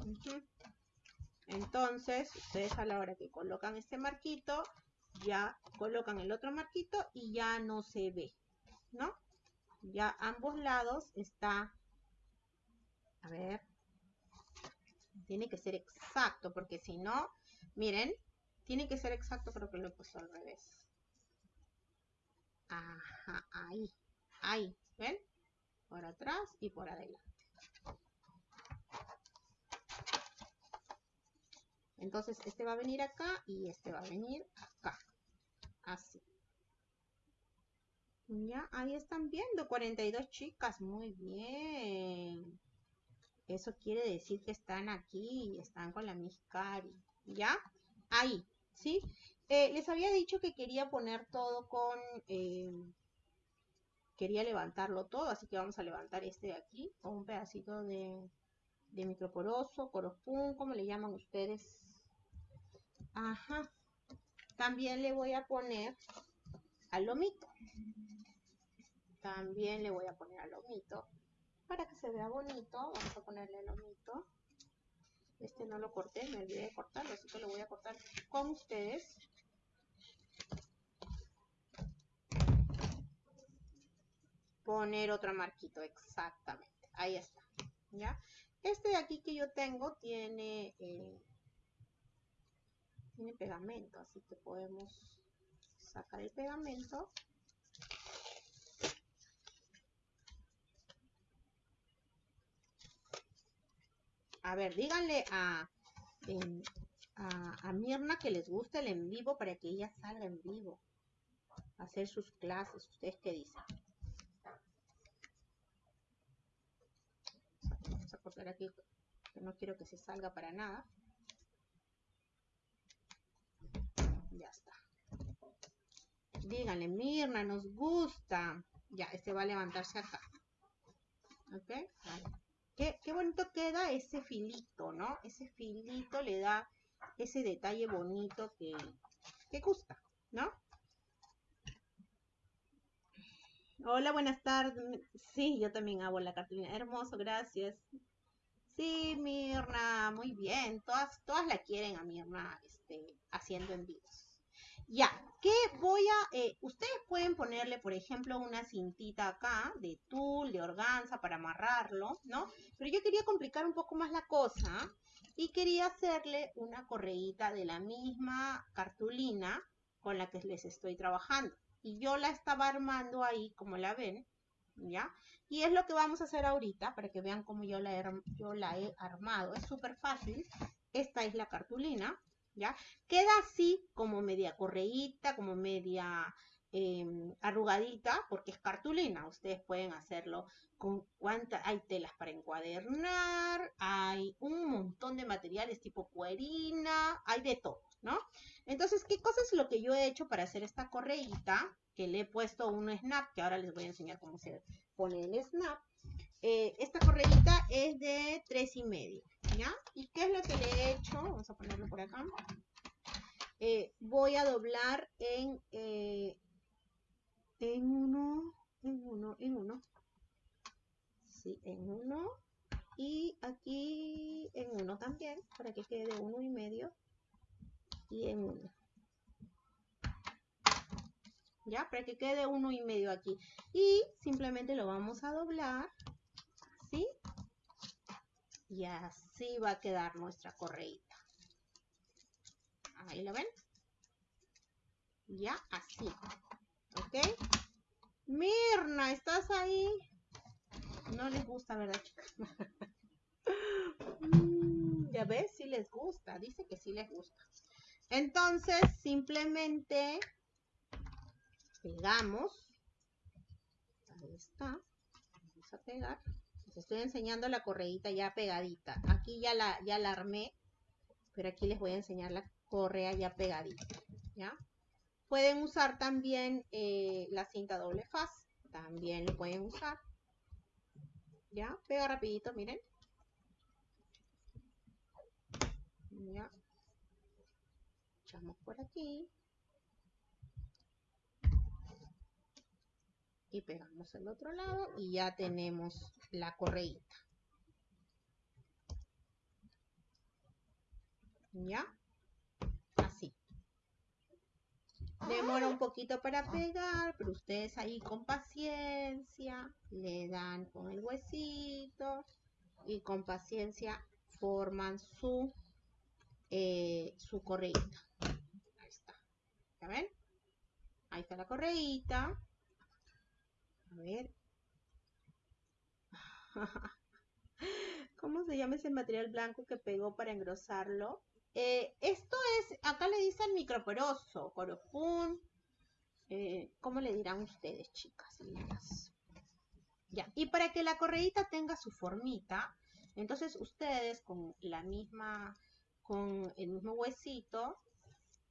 Entonces, ustedes a la hora que colocan este marquito, ya colocan el otro marquito y ya no se ve, ¿no? Ya ambos lados está, a ver, tiene que ser exacto, porque si no, miren, tiene que ser exacto, creo que lo he puesto al revés. Ajá, ahí, ahí, ¿ven? Por atrás y por adelante. Entonces, este va a venir acá y este va a venir acá. Así. Ya, ahí están viendo, 42 chicas, muy bien. Eso quiere decir que están aquí, están con la Miss Cari. ¿Ya? Ahí, ¿sí? Eh, les había dicho que quería poner todo con... Eh, quería levantarlo todo, así que vamos a levantar este de aquí con un pedacito de, de microporoso, corospun, como le llaman ustedes. Ajá. También le voy a poner al lomito. También le voy a poner al lomito. Para que se vea bonito, vamos a ponerle el lomito. Este no lo corté, me olvidé de cortarlo, así que lo voy a cortar con ustedes. Poner otra marquito, exactamente. Ahí está. ¿Ya? Este de aquí que yo tengo tiene, eh, tiene pegamento, así que podemos sacar el pegamento. A ver, díganle a, a, Mirna que les guste el en vivo para que ella salga en vivo. A hacer sus clases. ¿Ustedes qué dicen? Vamos a cortar aquí, que no quiero que se salga para nada. Ya está. Díganle, Mirna, nos gusta. Ya, este va a levantarse acá. ¿Ok? Qué, bonito queda ese filito, ¿no? Ese filito le da ese detalle bonito que, que gusta, ¿no? Hola, buenas tardes. Sí, yo también hago la cartulina. Hermoso, gracias. Sí, Mirna, muy bien. Todas, todas la quieren a Mirna este, haciendo envíos. Ya, ¿qué voy a...? Eh, ustedes pueden ponerle, por ejemplo, una cintita acá de tul, de organza para amarrarlo, ¿no? Pero yo quería complicar un poco más la cosa y quería hacerle una correíta de la misma cartulina con la que les estoy trabajando. Y yo la estaba armando ahí, como la ven, ¿ya? Y es lo que vamos a hacer ahorita para que vean cómo yo la he, yo la he armado. Es súper fácil. Esta es la cartulina, ¿ya? Queda así como media correíta, como media em, arrugadita, porque es cartulina. Ustedes pueden hacerlo con cuántas, hay telas para encuadernar, hay un montón de materiales tipo cuerina, hay de todo, ¿no? Entonces, ¿qué cosa es lo que yo he hecho para hacer esta correíta? Que le he puesto un snap, que ahora les voy a enseñar cómo se pone el snap. Eh, esta correíta es de tres y medio. ¿Y qué es lo que le he hecho? Vamos a ponerlo por acá. Eh, voy a doblar en, eh, en uno, en uno, en uno. Sí, en uno. Y aquí en uno también, para que quede uno y medio. Y en uno. ¿Ya? Para que quede uno y medio aquí. Y simplemente lo vamos a doblar. ¿Sí? Y así va a quedar nuestra correíta. Ahí lo ven. Ya así. ¿Ok? Mirna, ¿estás ahí? No les gusta, ¿verdad, chicas? Ya ves, sí les gusta. Dice que sí les gusta. Entonces, simplemente pegamos. Ahí está. Vamos a pegar. Les estoy enseñando la correíta ya pegadita. Aquí ya la, ya la armé, pero aquí les voy a enseñar la correa ya pegadita, ¿ya? Pueden usar también eh, la cinta doble faz, también lo pueden usar. ¿Ya? Pega rapidito, miren. Ya. Echamos por aquí. y pegamos el otro lado y ya tenemos la correíta. ¿Ya? Así. Demora un poquito para pegar, pero ustedes ahí con paciencia le dan con el huesito y con paciencia forman su, eh, su correíta. Ahí está. ¿Ya ven? Ahí está la correíta. A ver. ¿Cómo se llama ese material blanco que pegó para engrosarlo? Eh, esto es, acá le dicen microporoso, corofún. Eh, ¿Cómo le dirán ustedes, chicas Ya, y para que la correíta tenga su formita, entonces ustedes con la misma, con el mismo huesito,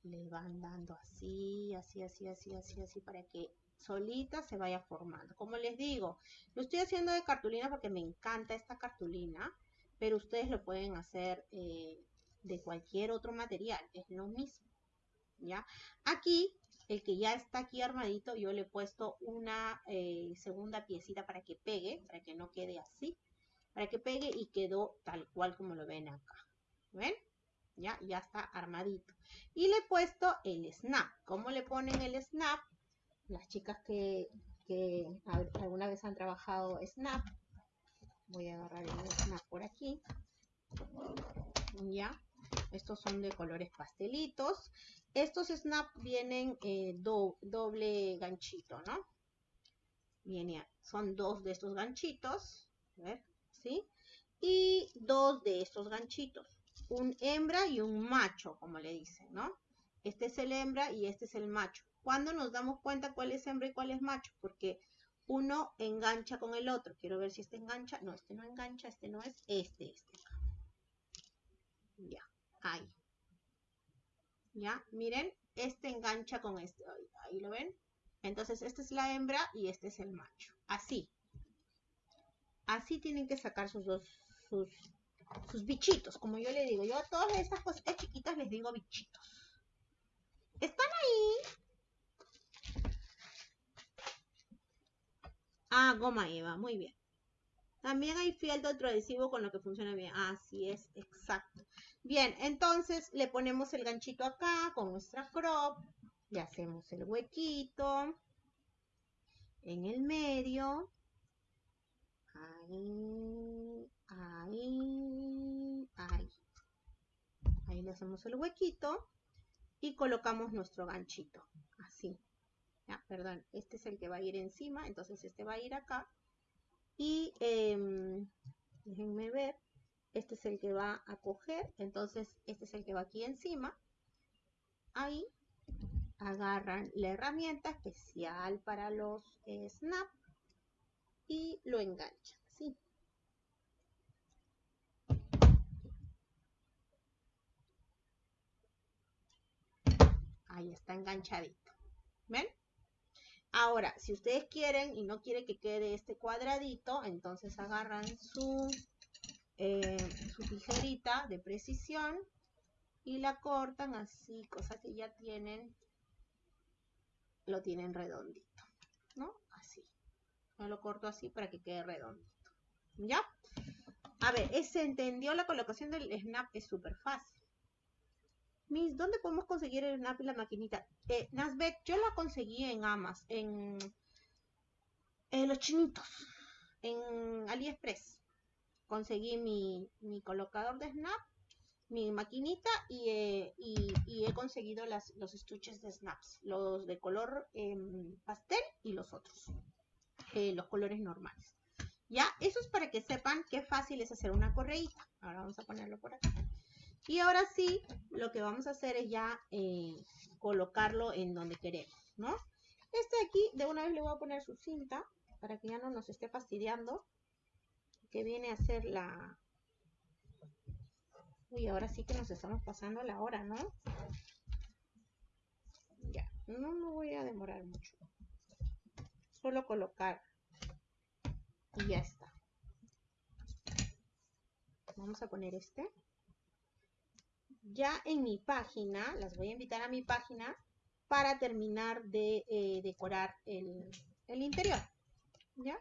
le van dando así, así, así, así, así, así, para que solita se vaya formando. Como les digo, lo estoy haciendo de cartulina porque me encanta esta cartulina, pero ustedes lo pueden hacer eh, de cualquier otro material, es lo mismo. ¿Ya? Aquí el que ya está aquí armadito, yo le he puesto una eh, segunda piecita para que pegue, para que no quede así, para que pegue y quedó tal cual como lo ven acá. ¿Ven? Ya, ya está armadito. Y le he puesto el snap. ¿Cómo le ponen el snap? Las chicas que, que alguna vez han trabajado snap. Voy a agarrar el snap por aquí. Ya. Estos son de colores pastelitos. Estos snap vienen eh, doble ganchito, ¿no? Viene, son dos de estos ganchitos. A ver, ¿sí? Y dos de estos ganchitos. Un hembra y un macho, como le dicen, ¿no? Este es el hembra y este es el macho. ¿Cuándo nos damos cuenta cuál es hembra y cuál es macho? Porque uno engancha con el otro. Quiero ver si este engancha. No, este no engancha, este no es, este, este. Ya, ahí. ¿Ya? Miren, este engancha con este. Ahí lo ven. Entonces, esta es la hembra y este es el macho. Así. Así tienen que sacar sus dos, sus, sus bichitos. Como yo le digo, yo a todas estas cositas chiquitas les digo bichitos. ¿Están ahí? Ah, goma eva, muy bien. También hay fiel de otro adhesivo con lo que funciona bien. Así es, exacto. Bien, entonces le ponemos el ganchito acá con nuestra crop. Le hacemos el huequito en el medio. Ahí, ahí, ahí. Ahí le hacemos el huequito y colocamos nuestro ganchito. Así. Ya, perdón, este es el que va a ir encima, entonces este va a ir acá. Y eh, déjenme ver este es el que va a coger, entonces este es el que va aquí encima. Ahí agarran la herramienta especial para los eh, snap y lo enganchan, ¿sí? Ahí está enganchadito. ¿Ven? Ahora, si ustedes quieren y no quieren que quede este cuadradito, entonces agarran su eh, su tijerita de precisión y la cortan así, cosa que ya tienen, lo tienen redondito, ¿no? Así. Yo lo corto así para que quede redondito. ¿Ya? A ver, ¿se entendió la colocación del snap? Es súper fácil. ¿Dónde podemos conseguir el snap y la maquinita? Eh, Nasbet, yo la conseguí en Amas, en, los chinitos, en AliExpress conseguí mi, colocador de snap, mi maquinita y, he conseguido los estuches de snaps, los de color em, pastel y los otros, eh, los colores normales. Ya, eso es para que sepan qué fácil es hacer una correíta. Ahora vamos a ponerlo por acá. Y ahora sí, lo que vamos a hacer es ya eh, colocarlo en donde queremos, ¿no? Este aquí, de una vez le voy a poner su cinta para que ya no nos esté fastidiando que viene a ser la... Uy, ahora sí que nos estamos pasando la hora, ¿no? Ya, no me voy a demorar mucho. Solo colocar y ya está. Vamos a poner este. Ya en mi página, las voy a invitar a mi página para terminar de eh, decorar el, el interior. ¿Ya?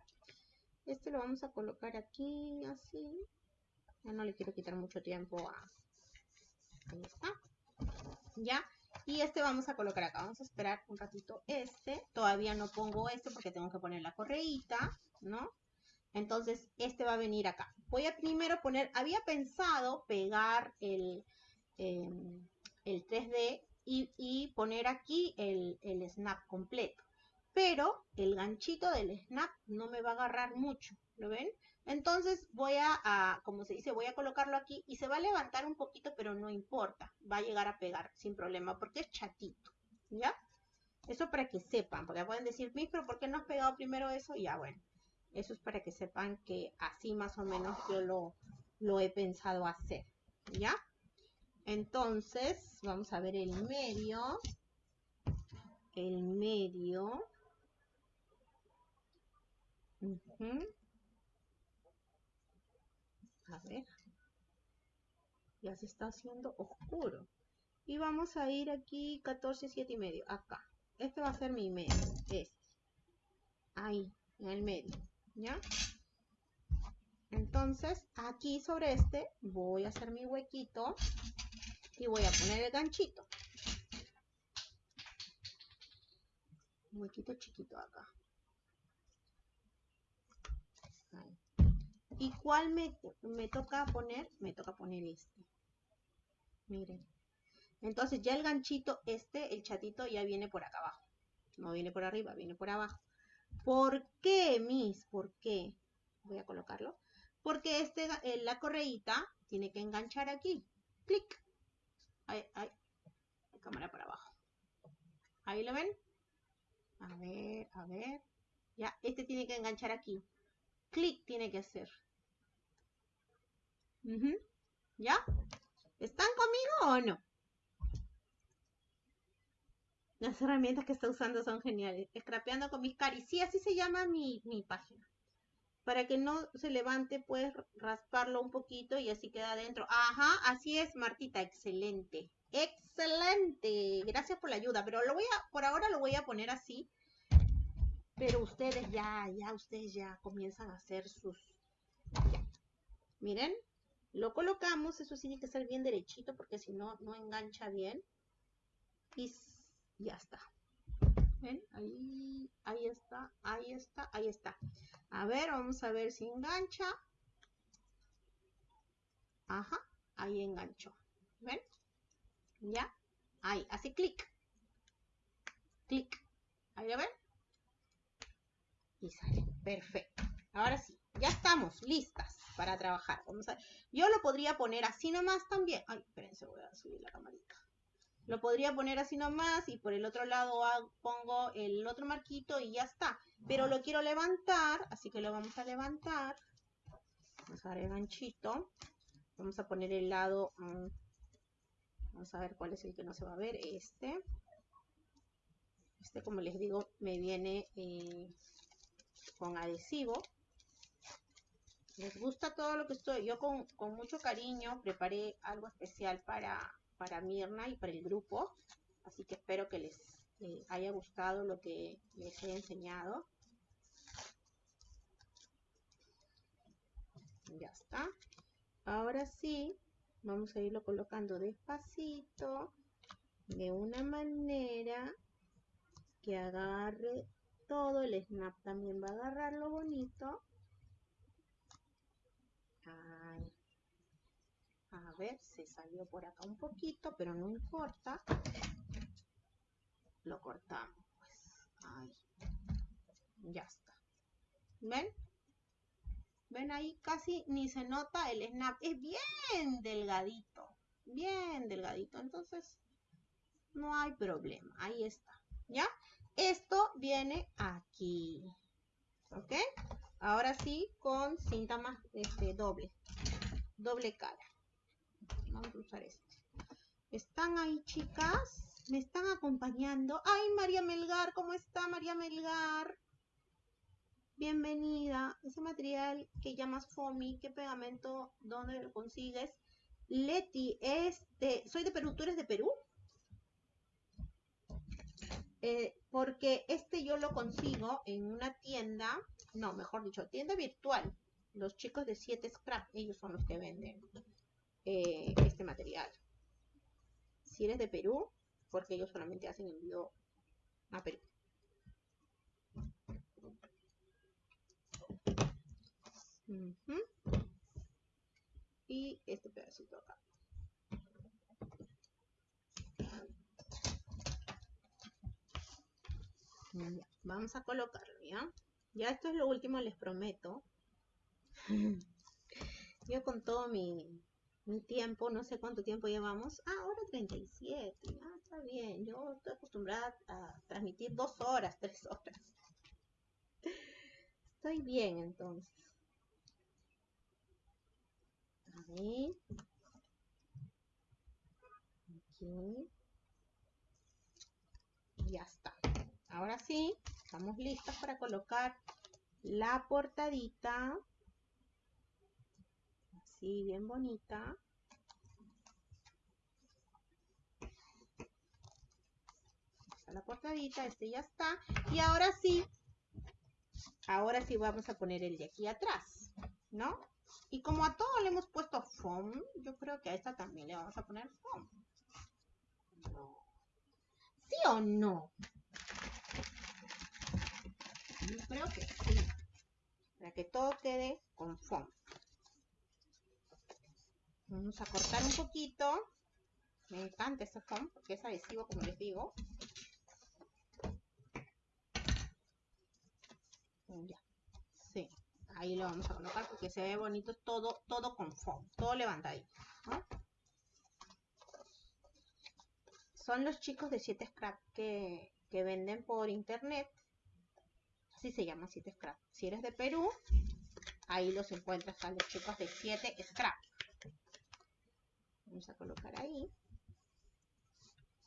Este lo vamos a colocar aquí, así. Ya no le quiero quitar mucho tiempo a... Ahí está. Ya. Y este vamos a colocar acá. Vamos a esperar un ratito este. Todavía no pongo este porque tengo que poner la correíta, ¿no? Entonces, este va a venir acá. Voy a primero poner... Había pensado pegar el, em, el 3D y, poner aquí el, el snap completo pero el ganchito del snap no me va a agarrar mucho, ¿lo ven? Entonces voy a, como se dice, voy a colocarlo aquí y se va a levantar un poquito, pero no importa, va a llegar a pegar sin problema porque es chatito, ¿ya? Eso para que sepan, porque pueden decir, pero ¿por qué no has pegado primero eso? Ya, bueno, eso es para que sepan que así más o menos yo lo, lo he pensado hacer, ¿ya? Entonces, vamos a ver el medio. El medio a ver. Ya se está haciendo oscuro. Y vamos a ir aquí 14, 7 y medio. Acá. este va a ser mi medio, este. Ahí, en el medio, ¿ya? Entonces, aquí sobre este voy a hacer mi huequito y voy a poner el ganchito. Un huequito chiquito acá. ¿Y cuál me, me toca poner? Me toca poner este. Miren. Entonces ya el ganchito este, el chatito, ya viene por acá abajo. No viene por arriba, viene por abajo. ¿Por qué, Miss? ¿Por qué? Voy a colocarlo. Porque este, eh, la correíta tiene que enganchar aquí. Clic. Ahí. La cámara para abajo. Ahí lo ven. A ver, a ver. Ya, este tiene que enganchar aquí. Clic tiene que hacer. ¿Ya? ¿Están conmigo o no? Las herramientas que está usando son geniales. Scrapeando con mis caris. Sí, así se llama mi, mi página. Para que no se levante, puedes rasparlo un poquito y así queda adentro. Ajá, así es, Martita. Excelente. Excelente. Gracias por la ayuda. Pero lo voy a, por ahora lo voy a poner así. Pero ustedes ya, ya, ustedes ya comienzan a hacer sus... Miren, lo colocamos, eso sí tiene que ser bien derechito porque si no, no engancha bien. Y ya está. ¿Ven? Ahí, ahí está, ahí está, ahí está. A ver, vamos a ver si engancha. Ajá, ahí enganchó. ¿Ven? Ya, ahí, así clic. Clic. Ahí lo ven. Y sale. Perfecto. Ahora sí, ya estamos listas para trabajar. A, yo lo podría poner así nomás también. Ay, espérense, voy a subir la camarita. Lo podría poner así nomás y por el otro lado pongo el otro marquito y ya está. Pero lo quiero levantar, así que lo vamos a levantar. Vamos a dar el ganchito. Vamos a poner el lado... Mm, vamos a ver cuál es el que no se va a ver. Este. Este, como les digo, me viene eh, con adhesivo. Les gusta todo lo que estoy. Yo con, mucho cariño preparé algo especial para, para Mirna y para el grupo. Así que espero que les haya gustado lo que les he enseñado. Ya está. Ahora sí, vamos a irlo colocando despacito, de una manera que agarre todo. El snap también va a agarrarlo bonito. A ver, se salió por acá un poquito, pero no importa. Lo cortamos, pues. Ahí. Ya está. ¿Ven? ¿Ven ahí? Casi ni se nota el snap. Es bien delgadito. Bien delgadito. Entonces, no hay problema. Ahí está. ¿Ya? Esto viene aquí. ¿Ok? Ahora sí, con cinta más este, doble. Doble cara. Vamos a usar este. ¿Están ahí, chicas? ¿Me están acompañando? ¡Ay, María Melgar! ¿Cómo está María Melgar? Bienvenida. Ese material que llamas FOMI, ¿qué pegamento? ¿Dónde lo consigues? Leti, este, soy de Perú. ¿Tú eres de Perú? Eh, porque este yo lo consigo en una tienda, no, mejor dicho, tienda virtual. Los chicos de 7 Scrap, ellos son los que venden eh, este material. Si eres de Perú, porque ellos solamente hacen envío a Perú. Y este pedacito acá. vamos a colocarlo, ¿ya? Ya esto es lo último, les prometo. Yo con todo mi, tiempo, no sé cuánto tiempo llevamos. Ah, ahora 37. Ah, está bien. Yo estoy acostumbrada a transmitir dos horas, tres horas. Estoy bien entonces. A ver. Aquí. Ya está. Ahora sí, estamos listas para colocar la portadita. Así, bien bonita. está la portadita, este ya está. Y ahora sí, ahora sí vamos a poner el de aquí atrás, ¿no? Y como a todo le hemos puesto foam, yo creo que a esta también le vamos a poner foam. ¿Sí o no? Yo creo que sí. Para que todo quede con foam. Vamos a cortar un poquito. Me encanta este foam porque es adhesivo, como les digo. Ya. Sí. Ahí lo vamos a colocar porque se ve bonito todo, todo con foam. Todo levantadito. Son los chicos de 7 Scrap que, que venden por internet. Así se llama 7 Scrap. Si eres de Perú, ahí los encuentras a los chicos de 7 Scrap. Vamos a colocar ahí.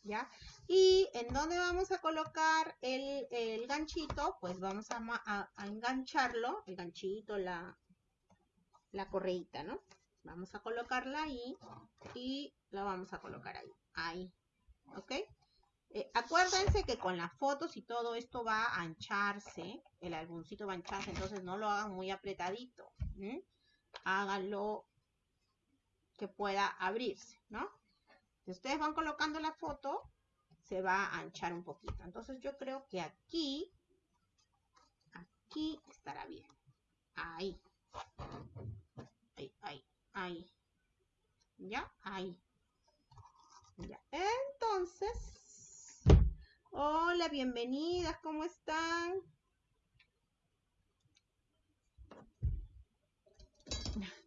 ¿Ya? Y en dónde vamos a colocar el, ganchito, pues vamos a, engancharlo, el ganchito, la, la correita, ¿no? Vamos a colocarla ahí y la vamos a colocar ahí, ahí, ¿ok? Eh, acuérdense que con las fotos y todo esto va a ancharse, el álbumcito va a ancharse, entonces no lo hagan muy apretadito, háganlo que pueda abrirse, ¿no? Si ustedes van colocando la foto, se va a anchar un poquito. Entonces yo creo que aquí, aquí estará bien. Ahí. Ahí, ahí, ahí. ¿Ya? Ahí. Ya. Entonces, hola, bienvenidas, ¿cómo están?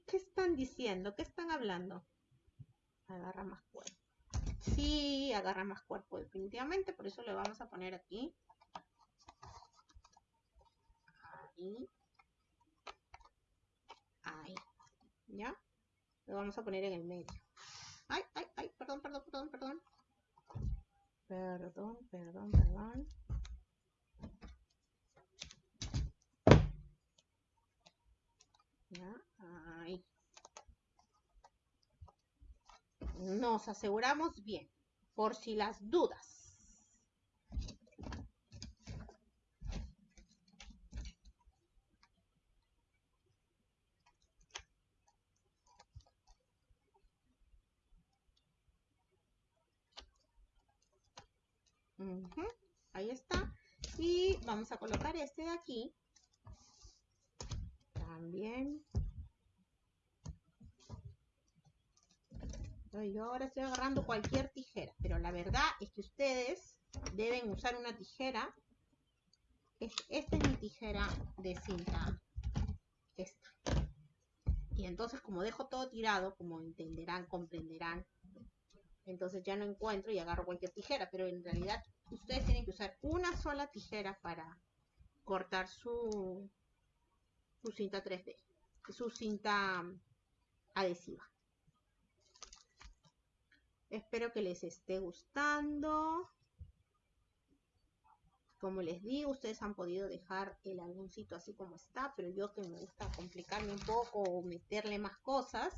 ¿Qué están diciendo? ¿Qué están hablando? Agarra más cuerpo. Sí, agarra más cuerpo definitivamente, por eso le vamos a poner aquí. Ahí. Ahí. ¿Ya? Lo vamos a poner en el medio. Ay, ay, ay, perdón, perdón, perdón, perdón. Perdón, perdón, perdón. ¿Ya? Ahí. Nos aseguramos bien, por si las dudas. Ahí está. Y vamos a colocar este de aquí también. Yo ahora estoy agarrando cualquier tijera, pero la verdad es que ustedes deben usar una tijera. Esta es mi tijera de cinta. Esta. Y entonces como dejo todo tirado, como entenderán, comprenderán, entonces ya no encuentro y agarro cualquier tijera, pero en realidad ustedes tienen que usar una sola tijera para cortar su, su cinta 3D, su cinta adhesiva. Espero que les esté gustando. Como les digo, ustedes han podido dejar el álbumcito así como está, pero yo que me gusta complicarme un poco o meterle más cosas,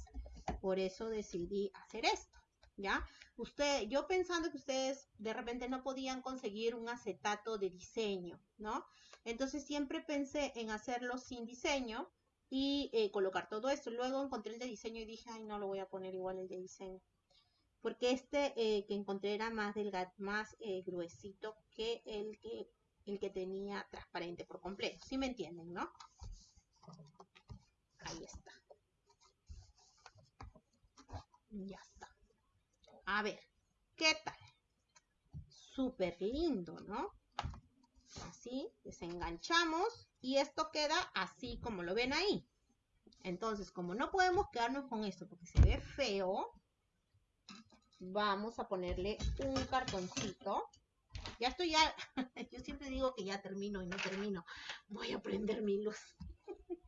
por eso decidí hacer esto. ¿Ya? Usted, yo pensando que ustedes de repente no podían conseguir un acetato de diseño, ¿no? Entonces siempre pensé en hacerlo sin diseño y eh, colocar todo esto. Luego encontré el de diseño y dije, ay, no lo voy a poner igual el de diseño. Porque este eh, que encontré era más delgado, más eh, gruesito que el que el que tenía transparente por completo. ¿Sí me entienden, no? Ahí está. Ya está. A ver, ¿qué tal? Súper lindo, ¿no? así, desenganchamos y esto queda así como lo ven ahí. Entonces, como no podemos quedarnos con esto porque se ve feo, vamos a ponerle un cartoncito. Ya estoy ya, yo siempre digo que ya termino y no termino. Voy a prender mi luz.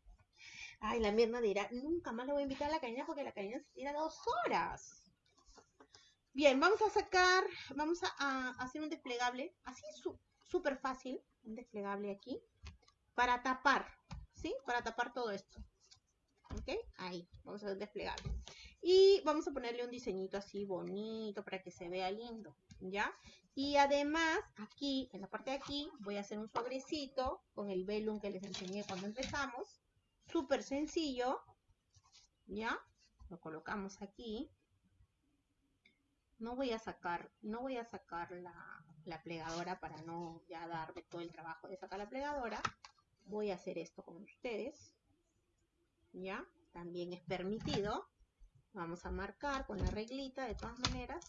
Ay, la mierda dirá, nunca más lo voy a invitar a la caña porque la caña se tira dos horas. Bien, vamos a sacar, vamos a, hacer un desplegable, así súper fácil, un desplegable aquí, para tapar, ¿sí? Para tapar todo esto. ¿Ok? Ahí, vamos a hacer un desplegable. Y vamos a ponerle un diseñito así bonito para que se vea lindo, ¿ya? Y además, aquí, en la parte de aquí, voy a hacer un sobrecito con el velum que les enseñé cuando empezamos. Súper sencillo, ¿ya? Lo colocamos aquí. No voy a sacar, no voy a sacar la, la plegadora para no ya darme todo el trabajo de sacar la plegadora. Voy a hacer esto con ustedes. ¿Ya? También es permitido. Vamos a marcar con la reglita de todas maneras.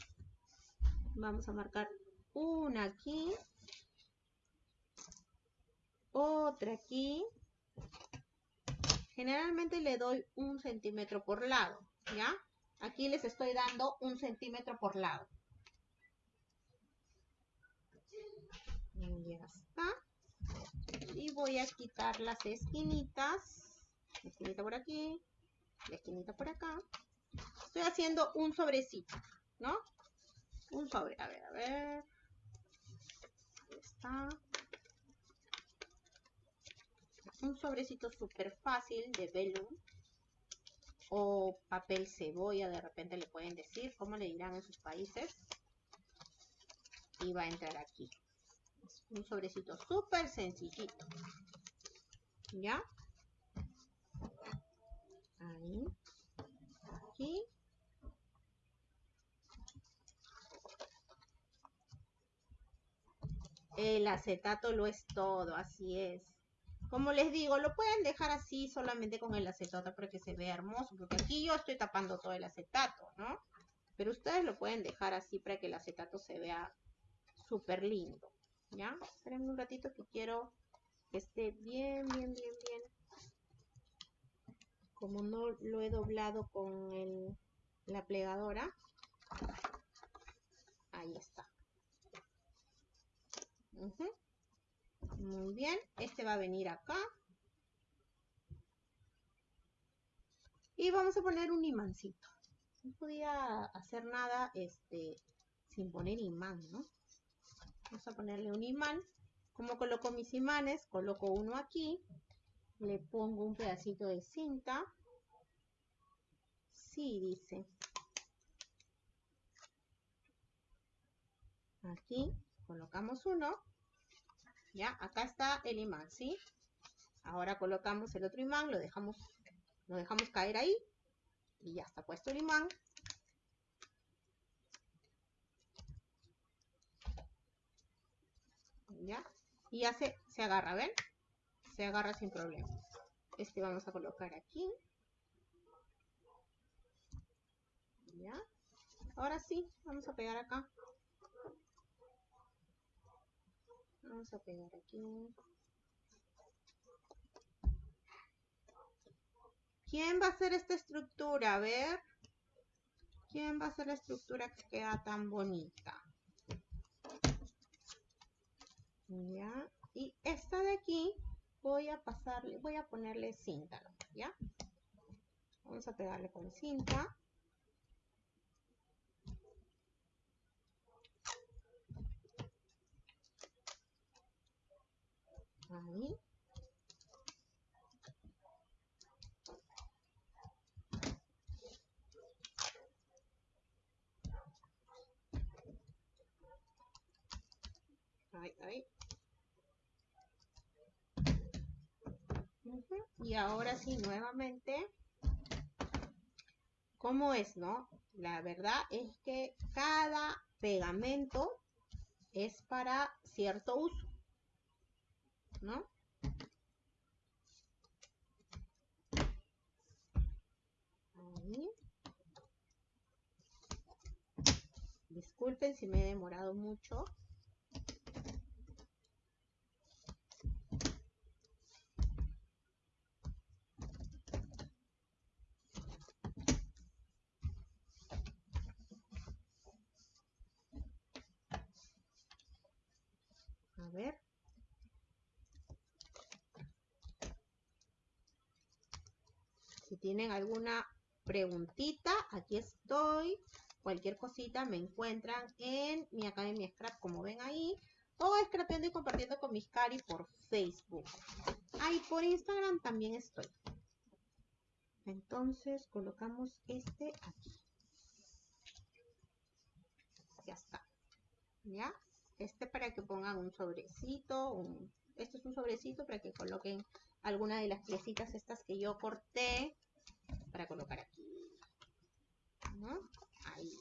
Vamos a marcar una aquí. Otra aquí. Generalmente le doy un centímetro por lado. ¿Ya? Aquí les estoy dando un centímetro por lado. Ya está. Y voy a quitar las esquinitas. La esquinita por aquí. La esquinita por acá. Estoy haciendo un sobrecito, ¿no? Un sobre. A ver, a ver. Ahí está. Un sobrecito súper fácil de velum o papel cebolla, de repente le pueden decir, ¿cómo le dirán en sus países? Y va a entrar aquí. un sobrecito súper sencillito. ¿Ya? Ahí. El acetato lo es todo, así es. Como les digo, lo pueden dejar así solamente con el acetato para que se vea hermoso, porque aquí yo estoy tapando todo el acetato, ¿no? Pero ustedes lo pueden dejar así para que el acetato se vea súper lindo, ¿ya? Esperen un ratito que quiero que esté bien, bien, bien, bien. Como no lo he doblado con la plegadora, ahí está. Muy bien, este va a venir acá. Y vamos a poner un imancito. No podía hacer nada este, sin poner imán, ¿no? Vamos a ponerle un imán. Como coloco mis imanes? Coloco uno aquí. Le pongo un pedacito de cinta. Sí, dice. Aquí colocamos uno. ¿Ya? Acá está el imán, ¿sí? Ahora colocamos el otro imán, lo dejamos, lo dejamos caer ahí. Y ya está puesto el imán. ¿Ya? Y ya se, se agarra, ¿ven? Se agarra sin problema. Este vamos a colocar aquí. ¿Ya? Ahora sí, vamos a pegar acá. Vamos a pegar aquí. ¿Quién va a hacer esta estructura? A ver. ¿Quién va a hacer la estructura que queda tan bonita? Ya. Y esta de aquí voy a pasarle, voy a ponerle cinta, ¿ya? Vamos a pegarle con cinta. Ahí. Ahí. Y ahora sí, nuevamente, ¿cómo es, no? La verdad es que cada pegamento es para cierto uso. ¿no? Disculpen si me he demorado mucho. A ver. Si tienen alguna preguntita, aquí estoy. Cualquier cosita me encuentran en mi Academia Scrap, como ven ahí. O scrapeando y compartiendo con mis cari por Facebook. Ahí por Instagram también estoy. Entonces colocamos este aquí. Ya está. ¿Ya? Este para que pongan un sobrecito. Un... Este es un sobrecito para que coloquen alguna de las piecitas estas que yo corté para colocar aquí. ¿No? Ahí.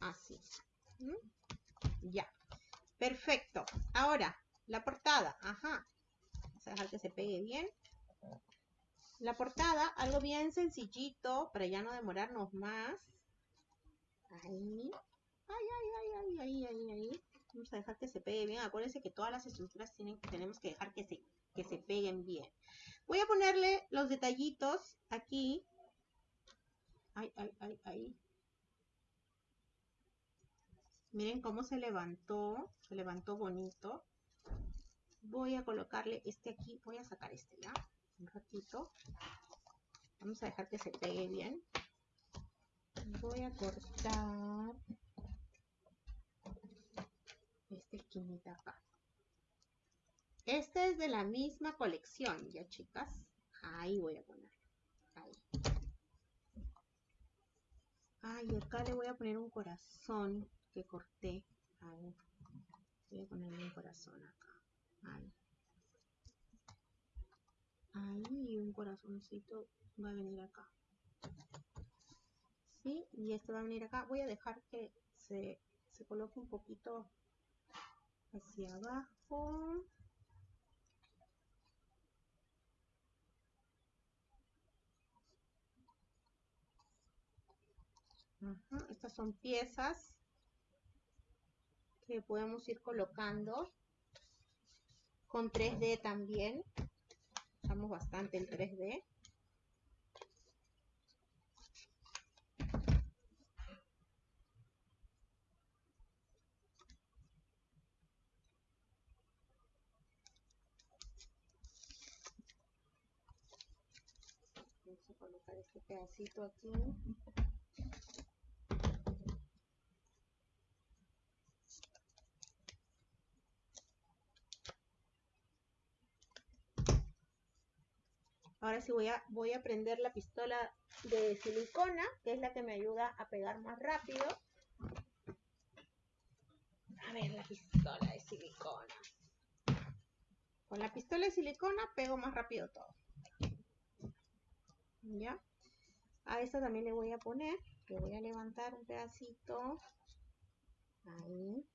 Así. Ya. Perfecto. Ahora, la portada. Ajá. Vamos a dejar que se pegue bien. La portada, algo bien sencillito para ya no demorarnos más. Ahí. Ay, ay, ay, ay, ay, ay, ahí. Vamos a dejar que se pegue bien. Acuérdense que todas las estructuras tienen, tenemos que dejar que se, que se peguen bien. Voy a ponerle los detallitos aquí. Ay, ay, ay, ay. Miren cómo se levantó. Se levantó bonito. Voy a colocarle este aquí. Voy a sacar este ya. Un ratito. Vamos a dejar que se pegue bien. Voy a cortar esta esquinita acá. Este es de la misma colección, ya chicas. Ahí voy a poner. Ahí. Ay, acá le voy a poner un corazón que corté. Voy a ponerle un corazón acá. Ahí. Ahí un corazoncito va a venir acá. ¿Sí? Y este va a venir acá. Voy a dejar que se, se coloque un poquito hacia abajo. Estas son piezas que podemos ir colocando con 3D también. Usamos bastante el 3D. Vamos a colocar este aquí. Ahora sí voy a, voy a prender la pistola de silicona, que es la que me ayuda a pegar más rápido. A ver, la pistola de silicona. Con la pistola de silicona pego más rápido todo. ¿Ya? A esta también le voy a poner, le voy a levantar un pedacito. Ahí.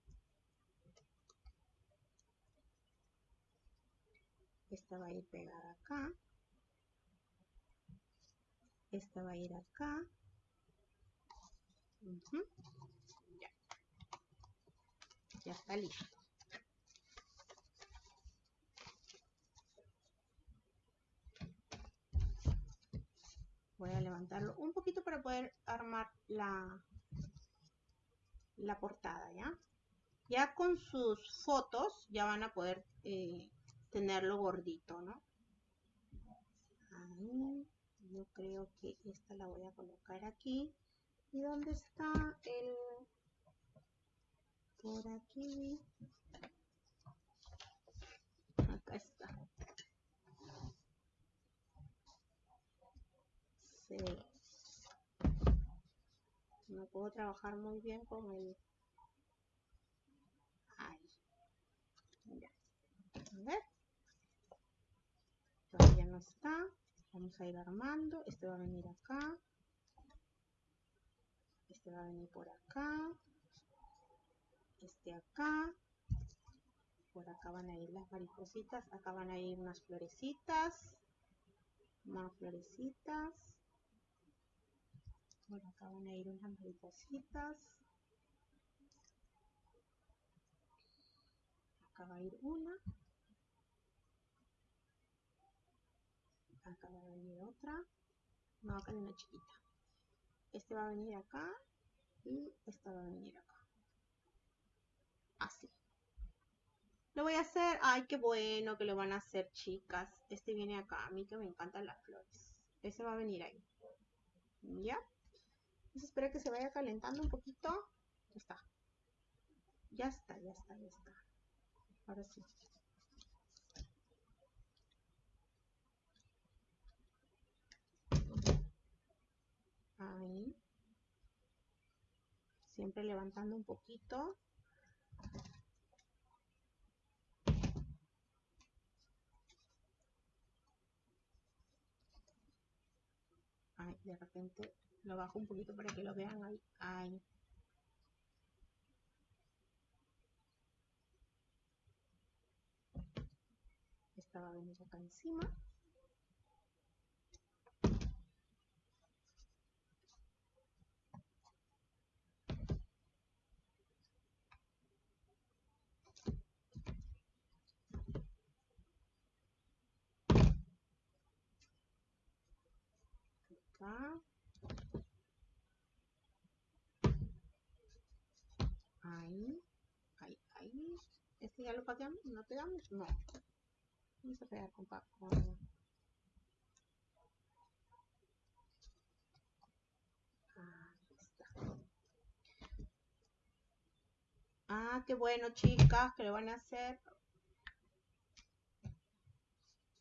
Esta va a ir pegada acá. Esta va a ir acá. Ya. Ya está listo. Voy a levantarlo un poquito para poder armar la, la portada, ¿ya? Ya con sus fotos ya van a poder eh, tenerlo gordito, ¿no? Ahí yo creo que esta la voy a colocar aquí y dónde está el por aquí acá está no puedo trabajar muy bien con el ahí ya a ver todavía no está Vamos a ir armando. Este va a venir acá. Este va a venir por acá. Este acá. Por acá van a ir las maripositas. Acá van a ir unas florecitas. Más florecitas. Por acá van a ir unas maripositas. Acá va a ir una. acá va a venir otra. No acá hay una chiquita. Este va a venir acá y esta va a venir acá. Así. Lo voy a hacer. Ay qué bueno que lo van a hacer chicas. Este viene acá. A mí que me encantan las flores. Ese va a venir ahí. Ya Vamos a que se vaya calentando un poquito. Ya está. Ya está, ya está, ya está. Ahora sí. Ahí. Siempre levantando un poquito. Ay, de repente lo bajo un poquito para que lo vean ahí. Ay. Esta va acá encima. Ahí, ahí, ahí. ¿Este ya lo pegamos? ¿No pegamos? No. Vamos a pegar con, con... Ah, qué bueno, chicas, que lo van a hacer.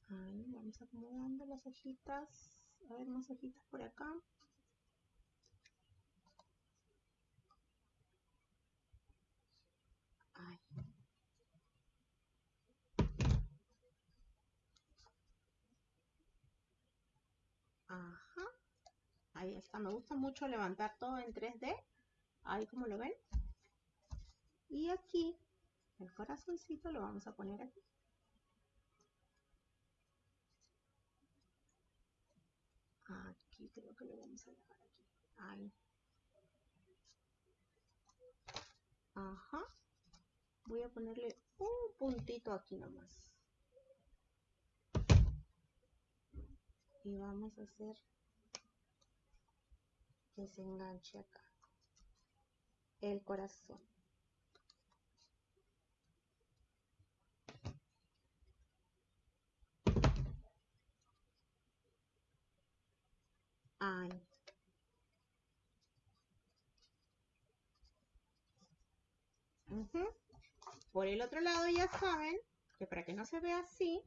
Ahí, vamos acomodando las hojitas. A ver, más hojitas por acá. Ajá. Ahí está. Me gusta mucho levantar todo en 3D. Ahí como lo ven. Y aquí, el corazoncito lo vamos a poner aquí. Aquí creo que lo vamos a dejar aquí. Ahí. Ajá. Voy a ponerle un puntito aquí nomás. Y vamos a hacer que se enganche acá. El corazón. Por el otro lado ya saben que para que no se vea así,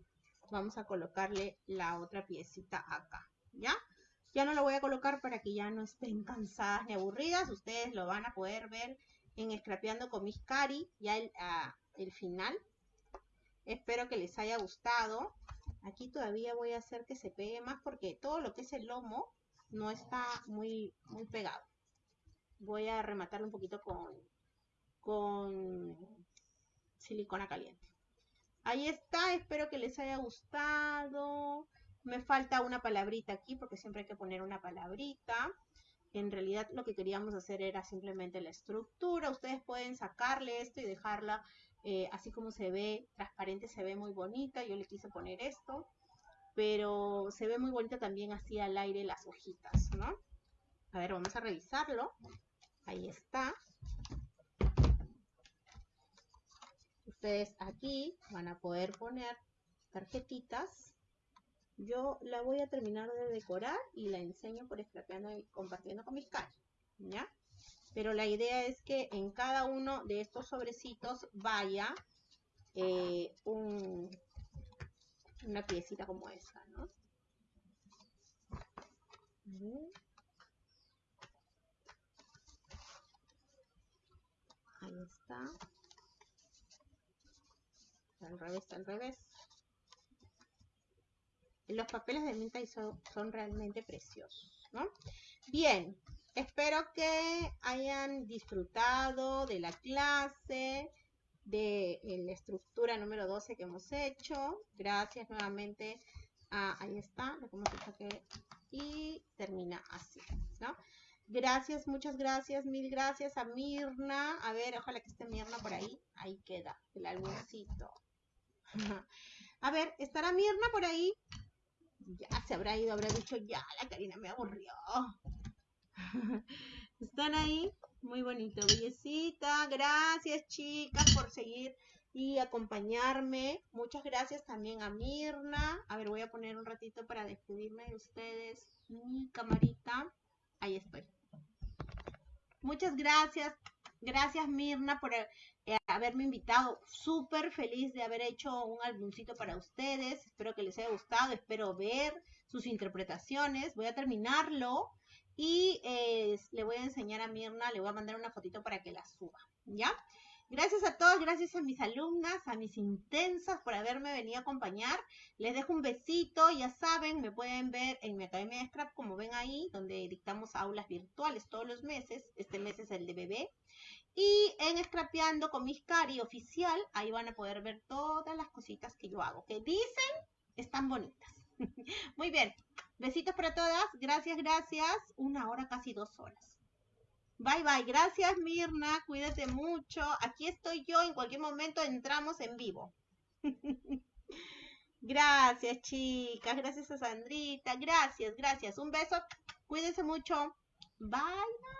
vamos a colocarle la otra piecita acá, ¿ya? Ya no lo voy a colocar para que ya no estén cansadas ni aburridas. Ustedes lo van a poder ver en Scrapeando con mis cari, ya el, ah, el final. Espero que les haya gustado. Aquí todavía voy a hacer que se pegue más porque todo lo que es el lomo no está muy, muy pegado. Voy a rematarlo un poquito con, con silicona caliente. Ahí está, espero que les haya gustado. Me falta una palabrita aquí porque siempre hay que poner una palabrita. En realidad lo que queríamos hacer era simplemente la estructura. Ustedes pueden sacarle esto y dejarla eh, así como se ve, transparente, se ve muy bonita. Yo le quise poner esto pero se ve muy bonita también así al aire las hojitas, ¿no? A ver, vamos a revisarlo. Ahí está. Ustedes aquí van a poder poner tarjetitas. Yo la voy a terminar de decorar y la enseño por escrapeando y compartiendo con mis caras, ¿ya? Pero la idea es que en cada uno de estos sobrecitos vaya eh, un, una piecita como esta, ¿no? Ahí está. Al revés, al revés. Los papeles de menta son, son realmente preciosos, ¿no? Bien, espero que hayan disfrutado de la clase de la estructura número 12 que hemos hecho. Gracias nuevamente. A, ahí está, lo que y termina así, ¿no? Gracias, muchas gracias, mil gracias a Mirna. A ver, ojalá que esté Mirna por ahí. Ahí queda el álbumcito. A ver, ¿estará Mirna por ahí? Ya se habrá ido, habrá dicho, ya, la Karina me aburrió. ¿Están ahí? Muy bonito, bellecita. Gracias, chicas, por seguir y acompañarme. Muchas gracias también a Mirna. A ver, voy a poner un ratito para despedirme de ustedes. Mi camarita. Ahí estoy. Muchas gracias. Gracias, Mirna, por eh, haberme invitado. Súper feliz de haber hecho un álbumcito para ustedes. Espero que les haya gustado. Espero ver sus interpretaciones. Voy a terminarlo Y eh, le voy a enseñar a Mirna, le voy a mandar una fotito para que la suba, ¿ya? Gracias a todos, gracias a mis alumnas, a mis intensas por haberme venido a acompañar. Les dejo un besito, ya saben, me pueden ver en mi Academia de Scrap, como ven ahí, donde dictamos aulas virtuales todos los meses. Este mes es el de bebé. Y en Scrapeando con mis Cari oficial, ahí van a poder ver todas las cositas que yo hago, que dicen están bonitas. Muy bien, besitos para todas, gracias, gracias. Una hora, casi dos horas. Bye bye. Gracias Mirna. Cuídate mucho. Aquí estoy yo. En cualquier momento entramos en vivo. gracias chicas. Gracias a Sandrita. Gracias, gracias. Un beso. Cuídense mucho. Bye bye.